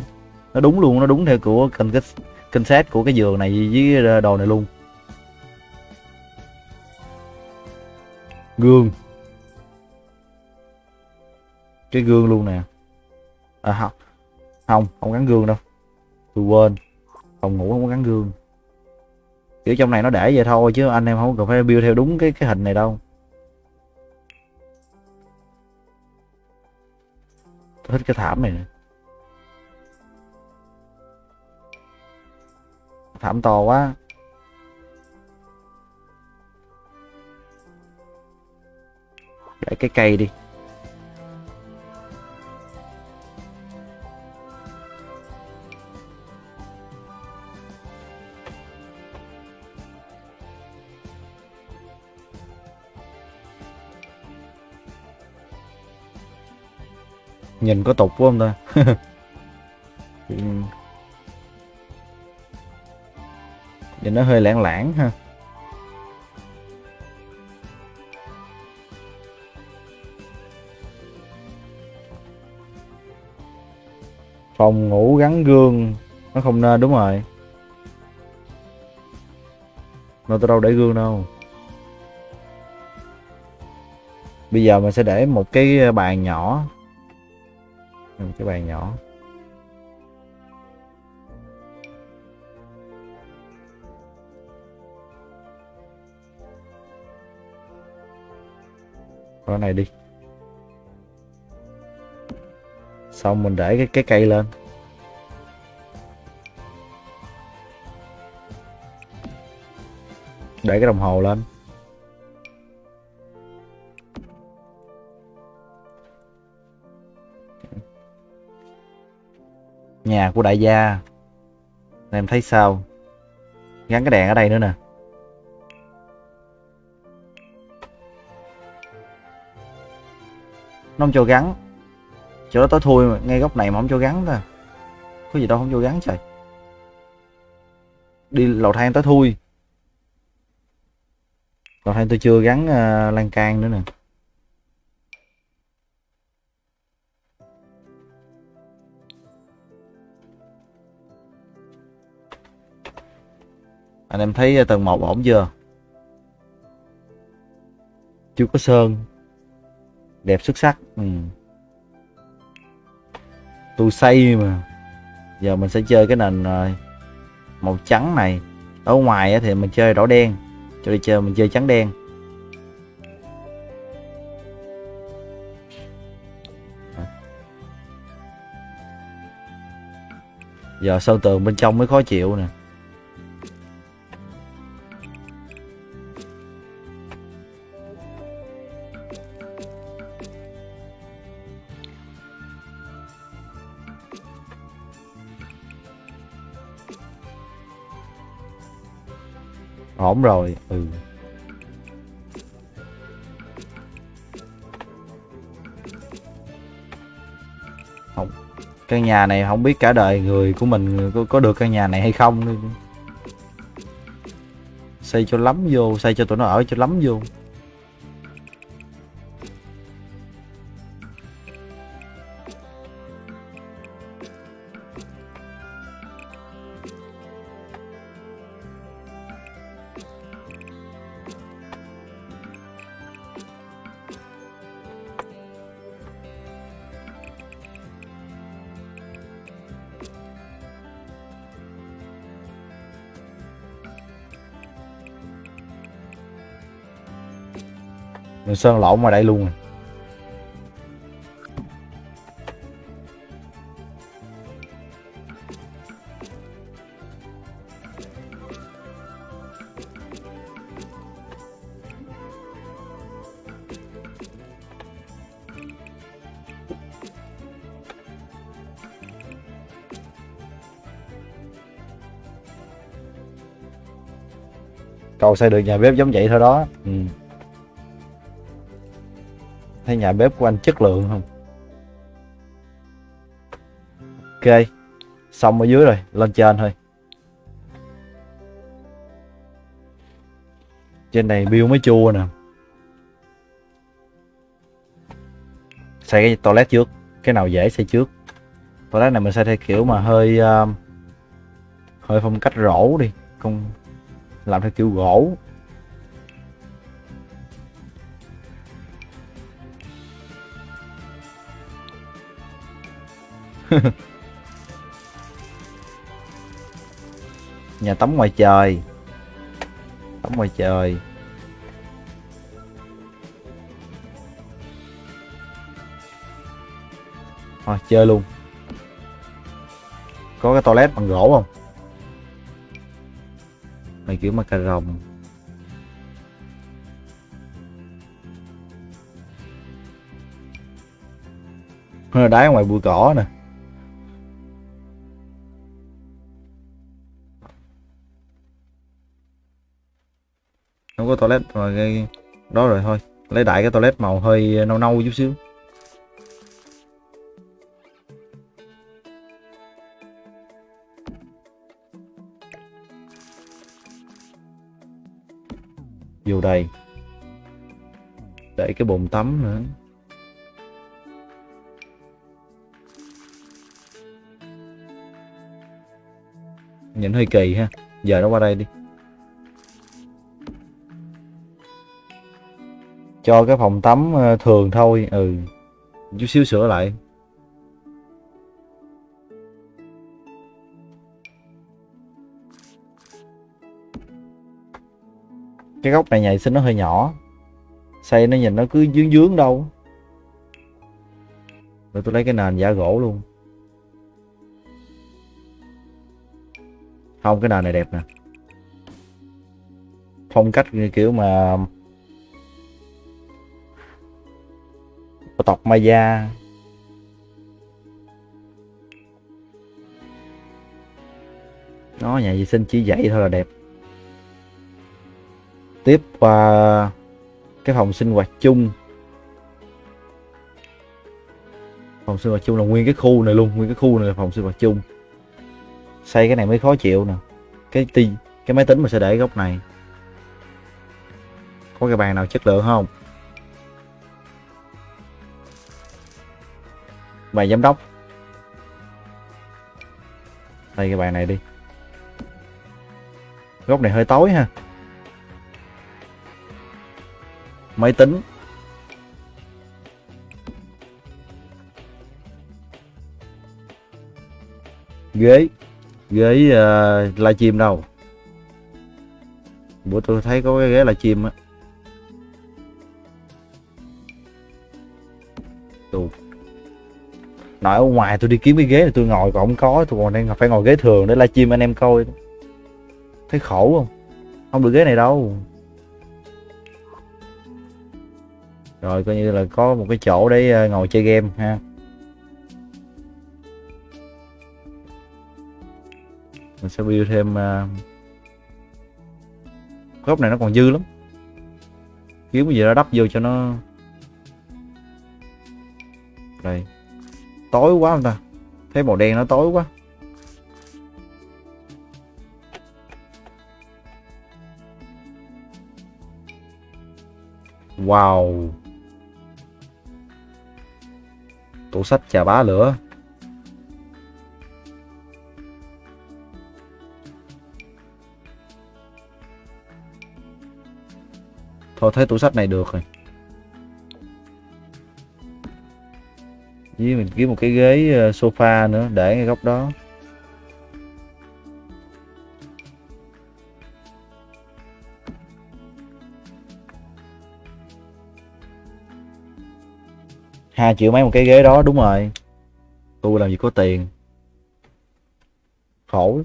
nó đúng luôn nó đúng theo của kênh cái kênh xét của cái giường này với đồ này luôn. Gương cái gương luôn nè. À không không không gắn gương đâu. Tôi quên. Phòng ngủ không có gắn gương. Kiểu trong này nó để vậy thôi chứ anh em không cần phải build theo đúng cái cái hình này đâu. Tôi thích cái thảm này nè. Thảm to quá. Để cái cây đi. Nhìn có tục quá không ta? Nhìn nó hơi lãng lãng ha. Phòng ngủ gắn gương nó không nên đúng rồi. Nó tôi đâu để gương đâu. Bây giờ mình sẽ để một cái bàn nhỏ một cái bàn nhỏ. Cái này đi. Xong mình để cái cái cây lên. Để cái đồng hồ lên. Nhà của đại gia. Em thấy sao? Gắn cái đèn ở đây nữa nè. Nó không cho gắn. Chỗ đó tối thui mà. ngay góc này mà không cho gắn ta. Có gì đâu không cho gắn trời. Đi lầu thang tối thui. Lầu thang tôi chưa gắn uh, lan can nữa nè. Anh em thấy ờ, tầng 1 ổn chưa? Chưa có sơn. Đẹp xuất sắc. Ừ. tôi xây mà. Giờ mình sẽ chơi cái nền ờ, màu trắng này. Ở ngoài thì mình chơi đỏ đen. Cho đi chơi, mình chơi trắng đen. Giờ sơn tường bên trong mới khó chịu nè. Ổn rồi. Ừ. Không căn nhà này không biết cả đời người của mình có, có được căn nhà này hay không. Xây cho lắm vô xây cho tụi nó ở cho lắm vô. Sơn lộn ngoài đây luôn cầu xây được nhà bếp giống vậy thôi đó. Ừ thấy nhà bếp của anh chất lượng không? Ok xong ở dưới rồi lên trên thôi. Trên này bill mới chua nè. Xây cái toilet trước cái nào dễ xây trước. Toilet này mình xây theo kiểu mà hơi uh, hơi phong cách rổ đi không làm theo kiểu gỗ. nhà tắm ngoài trời. Tắm ngoài trời. Thôi, chơi luôn. Có cái toilet bằng gỗ không? Mày kiểu mà cà rồng đá ngoài bụi cỏ nè. Có toilet rồi cái đó rồi thôi. Lấy đại cái toilet màu hơi nâu nâu chút xíu. Vô đây. Để cái bồn tắm nữa. Nhìn hơi kỳ ha. Giờ nó qua đây đi. Cho cái phòng tắm ờ, thường thôi ừ. Chút xíu sửa lại. Cái góc này nhảy sinh nó hơi nhỏ. Xây nó nhìn nó cứ dướng dướng đâu. Rồi tôi lấy cái nền giả gỗ luôn. Không cái nền này đẹp nè. Phong cách kiểu mà tộc Maya. Nó nhà vệ sinh chỉ vậy thôi là đẹp. Tiếp qua cái phòng sinh hoạt chung. Phòng sinh hoạt chung là nguyên cái khu này luôn, nguyên cái khu này là phòng sinh hoạt chung. Xây cái này mới khó chịu nè. Cái ti, cái máy tính mình sẽ để góc này. Có cái bàn nào chất lượng không? Bàn giám đốc. Đây cái bàn này đi. Góc này hơi tối ha. Máy tính. Ghế. Ghế ờ, uh, livestream đâu? Bữa tôi thấy có cái ghế livestream á. Tù nói, ở ngoài tôi đi kiếm cái ghế này tôi ngồi, còn không có, tôi còn đang phải ngồi ghế thường để livestream anh em coi. Thấy khổ không? Không được ghế này đâu. Rồi, coi như là có một cái chỗ để ờ, ngồi chơi game, ha. Mình sẽ build thêm ờ, góc này nó còn dư lắm. Kiếm cái gì đó đắp vô cho nó. Đây tối quá không ta? Thấy màu đen nó tối quá. Wow. Tủ sách chà bá lửa. Thôi, thấy tủ sách này được rồi. Với mình kiếm một cái ghế ờ, sofa nữa, để ngay góc đó. Hai triệu mấy một cái ghế đó, đúng rồi. Tôi làm gì có tiền. Khổ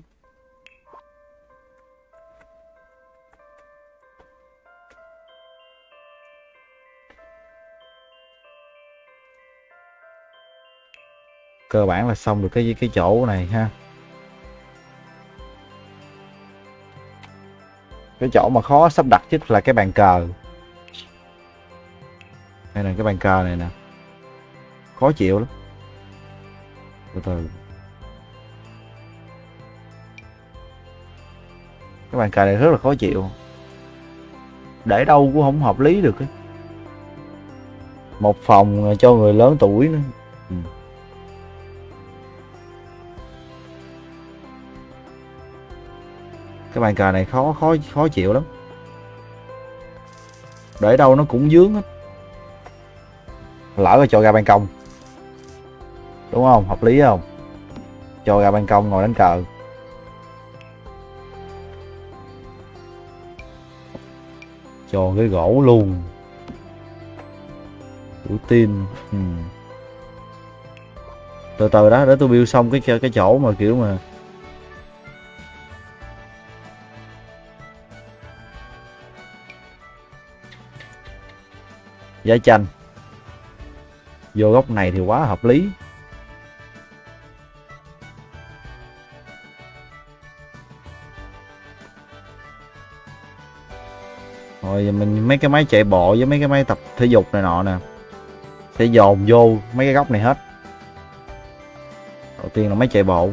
cơ bản là xong được cái cái chỗ này ha. Cái chỗ mà khó sắp đặt nhất là cái bàn cờ. Đây là cái bàn cờ này nè. Khó chịu lắm. Từ từ. Cái bàn cờ này rất là khó chịu. Để đâu cũng không hợp lý được ấy. một phòng cho người lớn tuổi nữa. Ừ. cái bàn cờ này khó khó khó chịu lắm. Để đâu nó cũng dướng hết. Lỡ rồi cho ra ban công. Đúng không? Hợp lý không? Cho ra ban công ngồi đánh cờ. Cho cái gỗ luôn. Đủ tin. Ừ. từ từ đó, để tôi build xong cái cái chỗ mà kiểu mà giá chanh. Vô góc này thì quá hợp lý. Rồi mình mấy cái máy chạy bộ với mấy cái máy tập thể dục này nọ nè. Sẽ dồn vô mấy cái góc này hết. Đầu tiên là máy chạy bộ.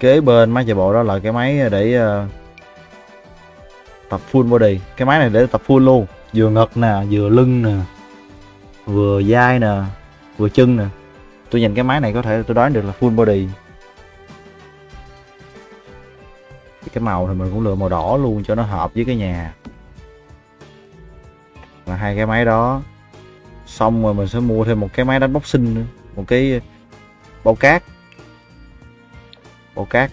Kế bên máy chạy bộ đó là cái máy để uh, tập full body. Cái máy này để tập full luôn vừa ngực nè vừa lưng nè vừa vai nè vừa chân nè. Tôi nhìn cái máy này có thể tôi đoán được là full body. Cái màu thì mình cũng lựa màu đỏ luôn cho nó hợp với cái nhà. Là hai cái máy đó xong rồi mình sẽ mua thêm một cái máy đánh boxing nữa một cái bao cát bộ cát.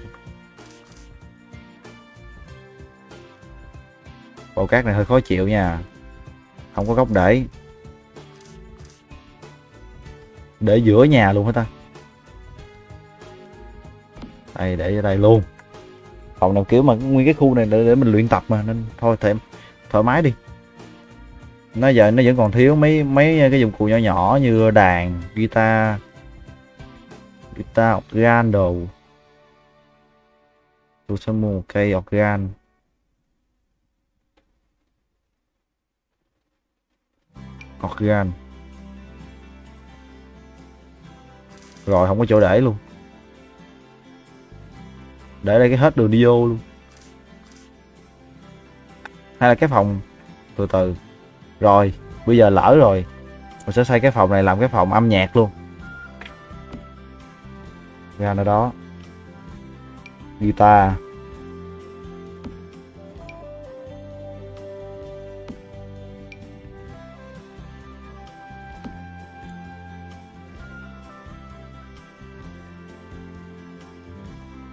Bộ cát này hơi khó chịu nha. Không có góc để. Để giữa nhà luôn hả ta? Đây để ở đây luôn. Phòng nào kiểu mà nguyên cái khu này để, để mình luyện tập mà nên thôi thêm thoải mái đi. Nó giờ nó vẫn còn thiếu mấy mấy cái dụng cụ nhỏ nhỏ như đàn guitar guitar organ đồ tôi sẽ mua một cây organ organ rồi, không có chỗ để luôn. Để đây cái hết đường đi vô luôn. Hay là cái phòng từ từ. Rồi, bây giờ lỡ rồi. Mình sẽ xây cái phòng này làm cái phòng âm nhạc luôn. Ra nơi đó guitar.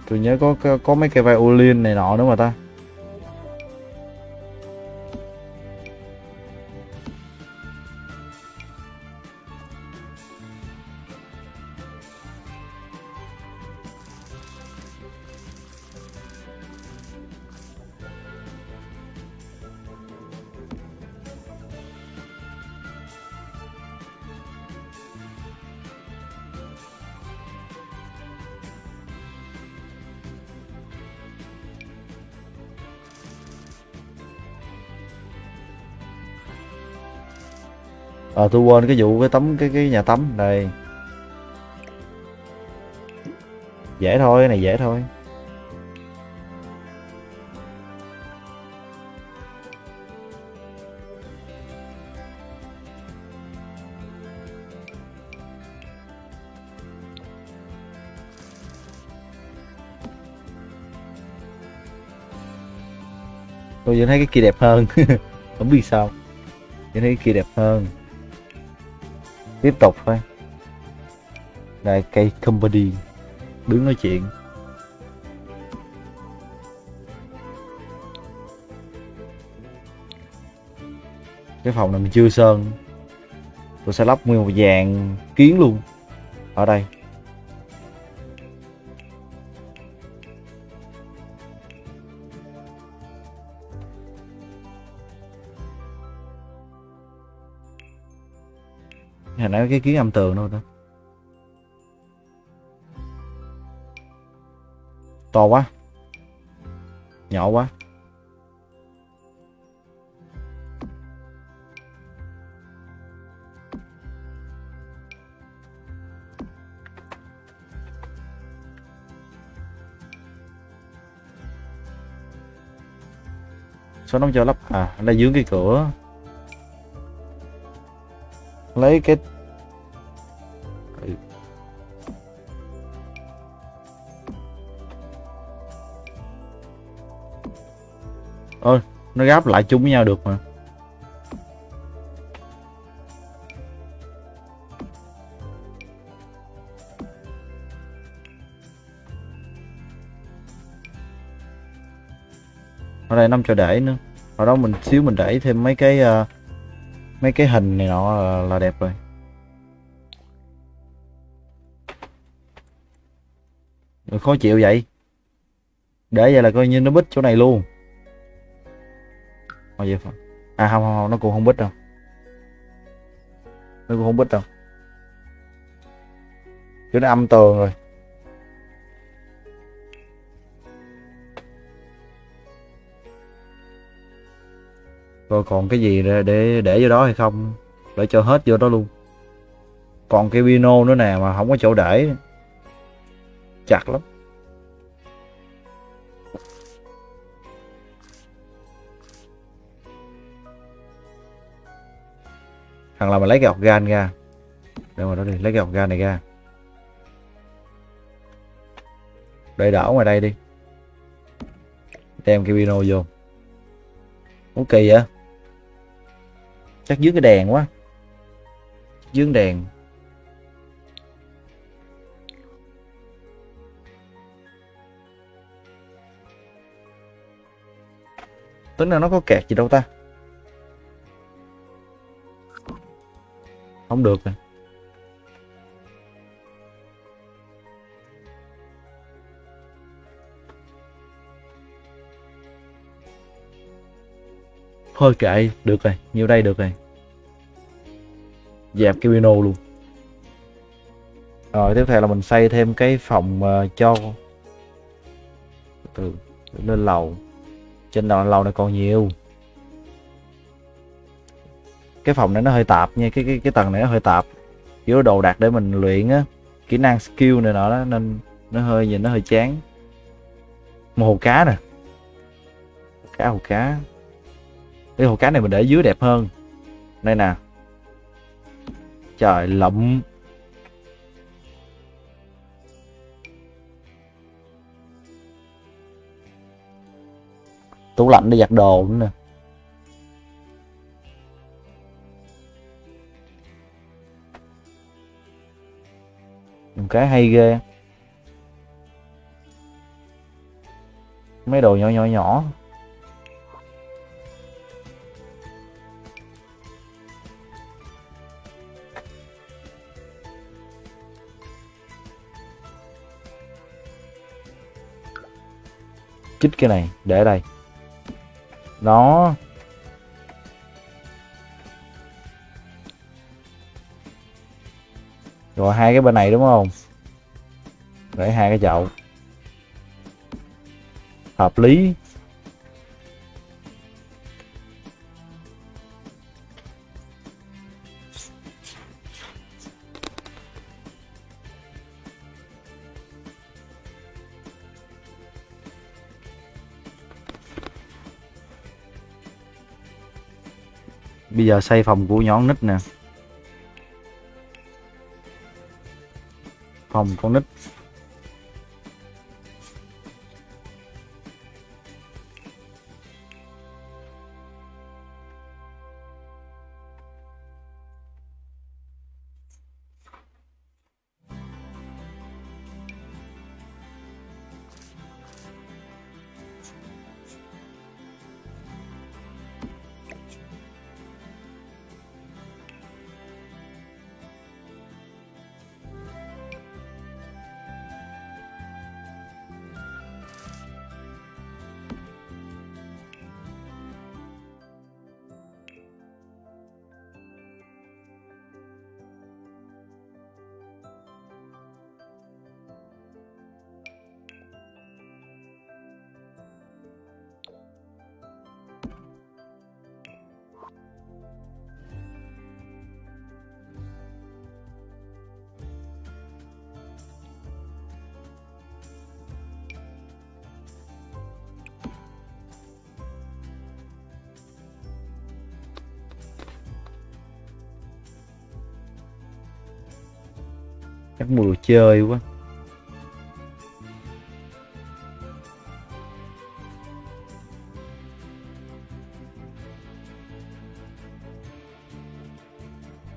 Tôi nhớ có, có có mấy cái violin này nọ đúng không ta. Ờ tôi quên cái vụ cái tấm, cái cái nhà tắm đây. Dễ thôi, cái này dễ thôi. Tôi vẫn thấy cái kia đẹp hơn. Không biết sao. Vẫn thấy cái kia đẹp hơn tiếp tục thôi. Đây, cây company đứng nói chuyện. Cái phòng này mình chưa sơn. Tôi sẽ lắp nguyên một dàn kiến luôn. Ở đây. Nãy cái kiến âm tường đâu ta? To quá. Nhỏ quá. Sao nó cho lắp? À đây dưới cái cửa. Lấy cái ôi nó gáp lại chung với nhau được mà. Ở đây năm cho để nữa. Ở đó mình xíu mình để thêm mấy cái uh, mấy cái hình này nọ là, là đẹp rồi. Rồi khó chịu vậy. Để vậy là coi như nó bít chỗ này luôn mà gì phải. à không, không không nó cũng không biết đâu. Nó cũng không biết đâu. Chứ nó âm tường rồi. Rồi còn cái gì để để, để vô đó hay không? Để cho hết vô đó luôn. Còn cái pino nữa nè mà không có chỗ để. Chặt lắm. Thằng là mà lấy cái organ ra? Đâu mà đó đi, lấy cái organ này ra. Để đảo ngoài đây đi. Đem cái pino vô. Ủa kỳ vậy. Chắc dưới cái đèn quá. Dưới đèn. Tính là nó có kẹt gì đâu ta. Không được rồi. Thôi kệ được rồi nhiêu đây được rồi. Dẹp cái piano luôn. Rồi tiếp theo là mình xây thêm cái phòng uh, cho từ lên lầu. Trên đầu lầu này còn nhiều cái phòng này nó hơi tạp nha, cái cái cái tầng này nó hơi tạp. Kiểu đồ đạc để mình luyện á, kỹ năng skill này nọ đó, nên nó hơi nhìn nó hơi chán. Một hồ cá nè. Cá hồ cá. Cái hồ cá này mình để dưới đẹp hơn. Đây nè. Trời lộng tủ lạnh để giặt đồ nữa nè. Một cái hay ghê. Mấy đồ nhỏ nhỏ nhỏ. Chích cái này, để đây. Đó. Rồi hai cái bên này đúng không? Để hai cái chậu. Hợp lý. Bây giờ xây phòng của nhón nít nè. Phòng con nít. Chắc mua đồ chơi quá.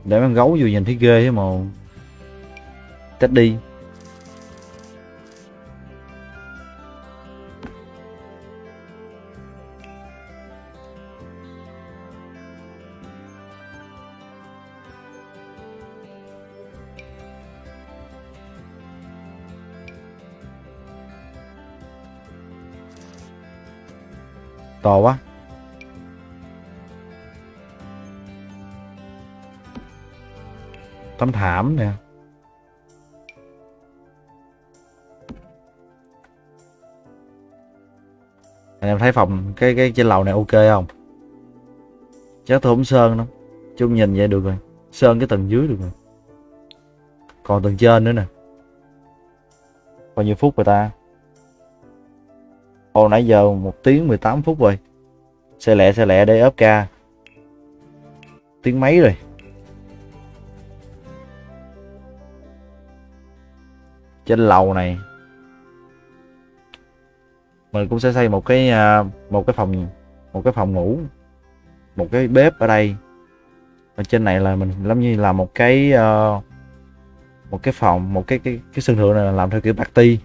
Để con gấu vô nhìn thấy ghê thế mà. Tách đi. To quá. Tấm thảm nè. Anh em thấy phòng, cái cái trên lầu này ok không? Chắc tôi không sơn đâu. Chung nhìn vậy được rồi. Sơn cái tầng dưới được rồi. Còn tầng trên nữa nè. Bao nhiêu phút rồi ta? Ồ nãy giờ 1 tiếng 18 phút rồi. Xe lẹ xe lẹ để ốp ca. Tiếng mấy rồi. Trên lầu này Mình cũng sẽ xây một cái à, Một cái phòng Một cái phòng ngủ Một cái bếp ở đây. Ở trên này là mình giống như là một cái uh, Một cái phòng Một cái cái cái sân thượng này là làm theo kiểu party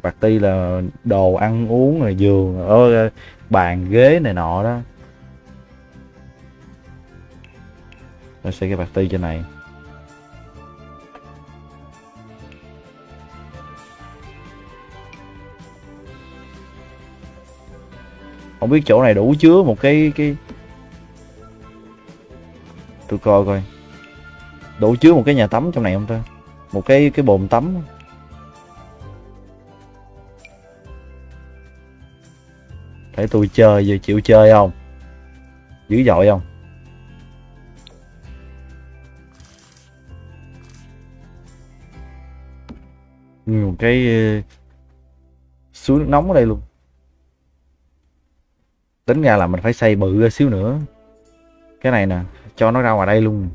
party là đồ ăn uống rồi giường ở bàn, ghế này nọ đó. Nó sẽ cái party trên này. Không biết chỗ này đủ chứa một cái cái tôi coi coi. Đủ chứa một cái nhà tắm trong này không ta? Một cái cái bồn tắm. Để tôi chơi giờ chịu chơi không? Dữ dội không? Một cái ờ, suối nước nóng ở đây luôn. Tính ra là mình phải xây bự ra xíu nữa. Cái này nè, cho nó ra ngoài đây luôn.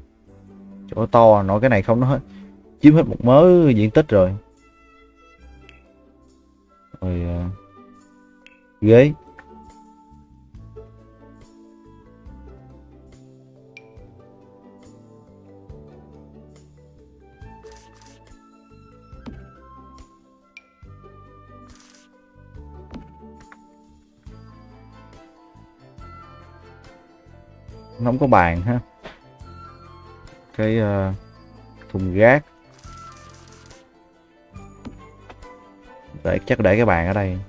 Chỗ to, nó cái này không, nó hết, chiếm hết một mớ diện tích rồi. Rồi ờ, ghế. Nó không có bàn ha. Cái uh, thùng rác để chắc để cái bàn ở đây.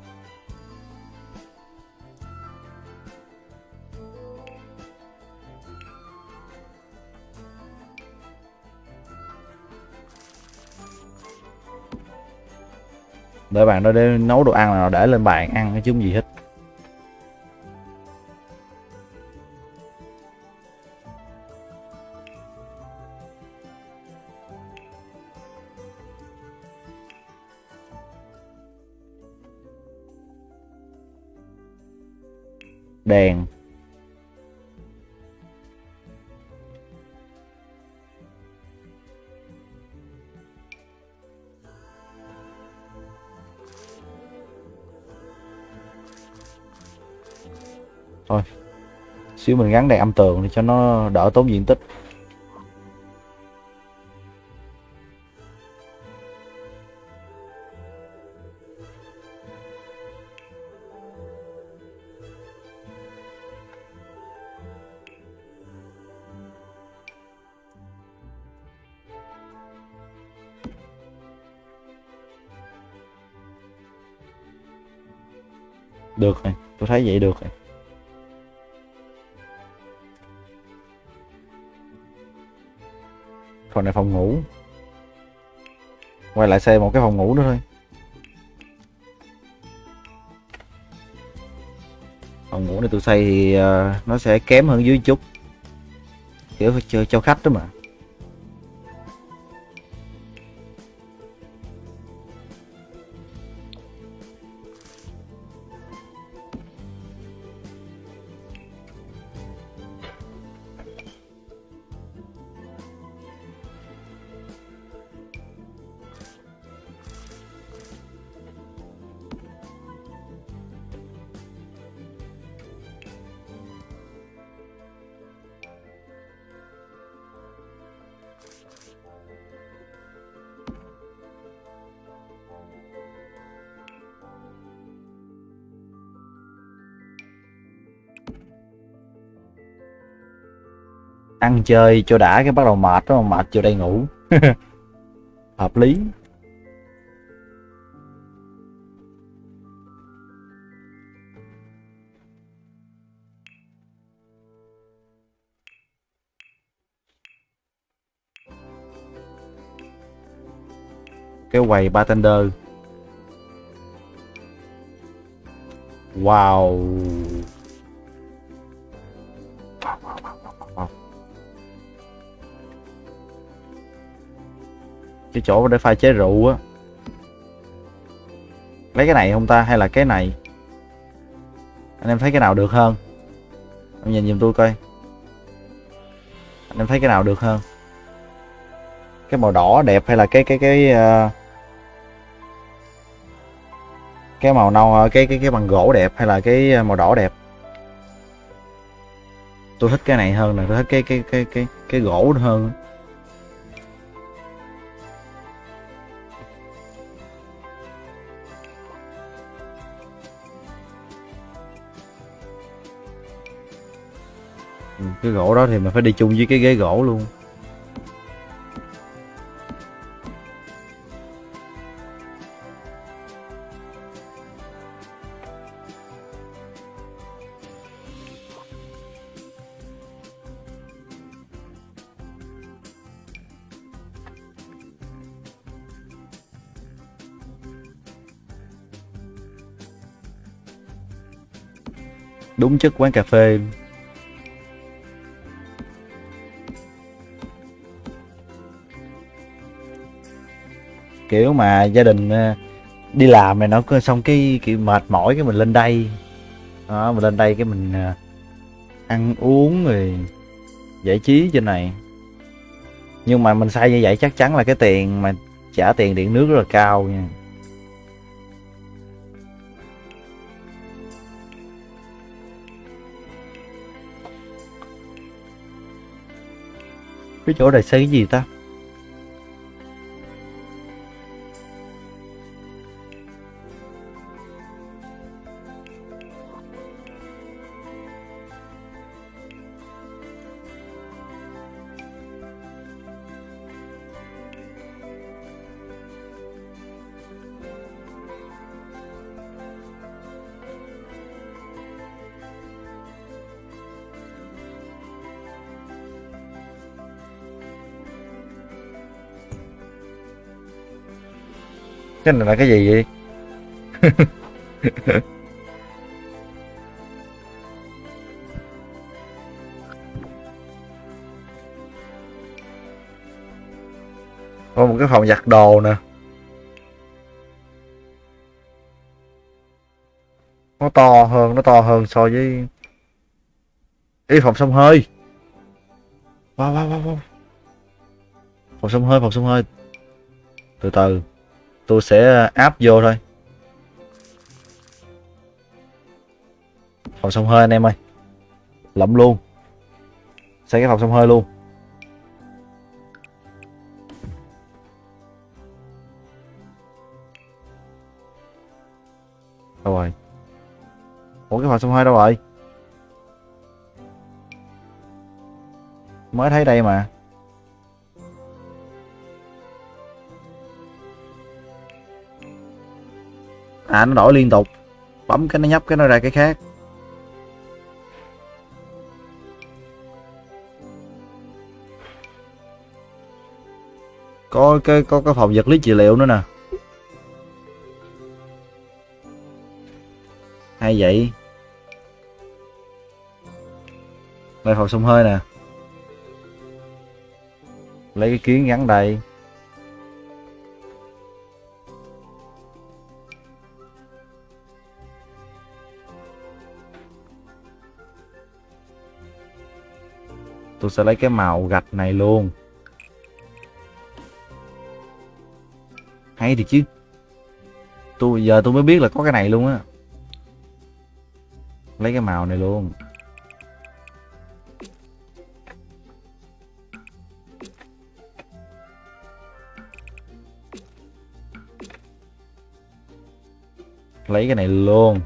Để bàn đó để nấu đồ ăn là để lên bàn ăn cái không gì hết. Đèn. Thôi, xíu mình gắn đèn âm tường để cho nó đỡ tốn diện tích. Được rồi tôi thấy vậy được rồi. Phần này phòng ngủ. Quay lại xây một cái phòng ngủ nữa thôi. Phòng ngủ này tôi xây thì ờ, nó sẽ kém hơn dưới chút. Kiểu cho, cho khách đó mà. Ăn chơi cho đã cái bắt đầu mệt đó, mệt vô đây ngủ. Hợp lý. Cái quầy bartender. Wow. Cái chỗ để pha chế rượu á. Lấy cái này không ta hay là cái này? Anh em thấy cái nào được hơn? Em nhìn giùm tôi coi. Anh em thấy cái nào được hơn? Cái màu đỏ đẹp hay là cái cái cái uh, cái màu nâu ờ, cái cái cái bằng gỗ đẹp hay là cái ờ, màu đỏ đẹp? Tôi thích cái này hơn nè tôi thích cái cái cái cái cái gỗ hơn cái gỗ đó thì mình phải đi chung với cái ghế gỗ luôn. Đúng chất quán cà phê. Kiểu mà gia đình ờ, đi làm này nó xong cái, kiểu mệt mỏi cái mình lên đây. Đó, mình lên đây cái mình ờ, ăn uống rồi giải trí trên này. Nhưng mà mình sai như vậy chắc chắn là cái tiền mà trả tiền điện nước rất là cao nha. Cái chỗ này xây cái gì ta? Cái này là cái gì vậy? Có một cái phòng giặt đồ nè. Nó to hơn, nó to hơn so với ý phòng sông hơi. Wow wow wow wow phòng sông hơi, phòng sông hơi. Từ từ tôi sẽ ờ, áp vô thôi. Phòng sông hơi anh em ơi. Lậm luôn. Xây cái phòng sông hơi luôn. Đâu rồi? Ủa, cái phòng sông hơi đâu rồi? Mới thấy đây mà. À nó đổi liên tục. Bấm cái nó nhấp, cái nó ra cái khác. Có cái có cái phòng vật lý trị liệu nữa nè. Hay vậy. Đây phòng sông hơi nè. Lấy cái kiến gắn đây. Tôi sẽ lấy cái màu gạch này luôn. Hay thì chứ. Tôi, giờ tôi mới biết là có cái này luôn á. Lấy cái màu này luôn. Lấy cái này luôn.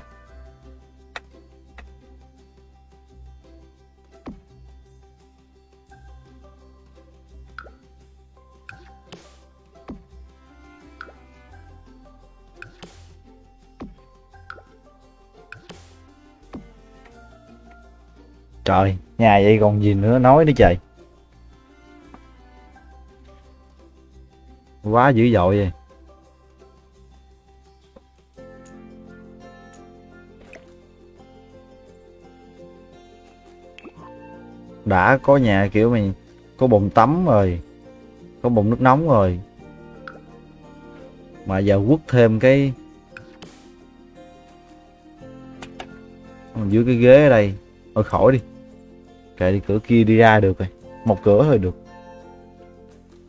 Trời, nhà vậy còn gì nữa nói nữa trời. Quá dữ dội vậy. Đã có nhà kiểu mày có bồn tắm rồi, có bồn nước nóng rồi. Mà giờ quất thêm cái dưới cái ghế ở đây. Thôi khỏi đi kệ đi cửa kia đi ra được rồi. Một cửa thôi được.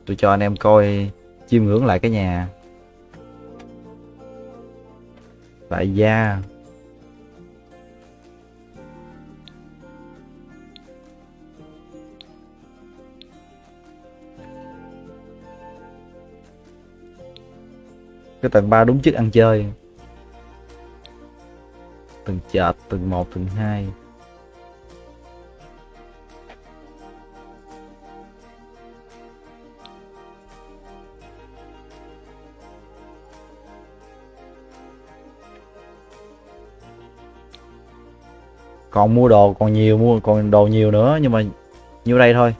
Tôi cho anh em coi, chiêm ngưỡng lại cái nhà. Tại gia. Cái tầng 3 đúng chức ăn chơi. Tầng chợt, tầng 1 tầng 2 còn mua đồ còn nhiều, mua còn đồ nhiều nữa, nhưng mà nhiêu đây thôi.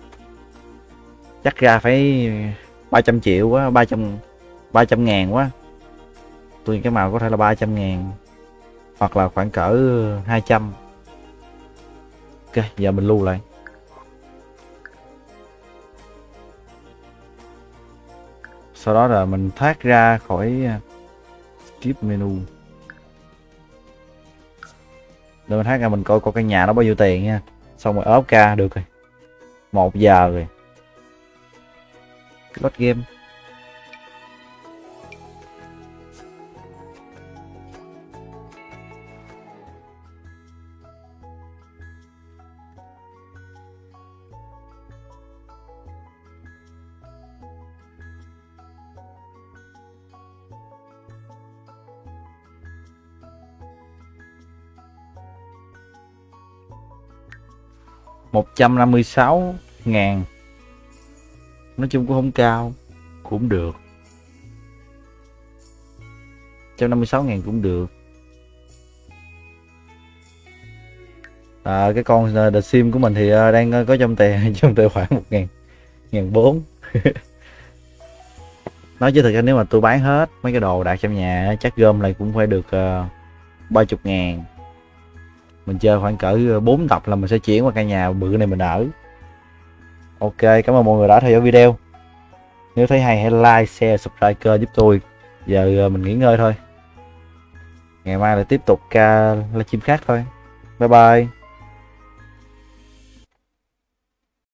Chắc ra phải 300 triệu quá 300 300 ngàn quá. Tôi cái màu có thể là 300 ngàn, hoặc là khoảng cỡ 200 ok, giờ mình lưu lại. Sau đó là mình thoát ra khỏi skip menu để mình hát ra mình coi coi căn nhà nó bao nhiêu tiền nha. Xong rồi ốp ca được rồi. Một giờ rồi. Load game. Một trăm năm mươi sáu ngàn. Nói chung cũng không cao cũng được. 156 ngàn cũng được. À, cái con à, The Sim của mình thì à, đang à, có trong tài trong tài khoản một ngàn ngàn bốn. Nói chứ thật ra nếu mà tôi bán hết mấy cái đồ đặt trong nhà chắc gom lại cũng phải được ba chục ngàn mình chơi khoảng cỡ ờ, 4 tập là mình sẽ chuyển qua căn nhà, bự này mình ở. Ok, cảm ơn mọi người đã theo dõi video. Nếu thấy hay, hãy like, share, subscribe kênh giúp tôi. Giờ ờ, mình nghỉ ngơi thôi. Ngày mai lại tiếp tục ca livestream khác thôi. Bye bye.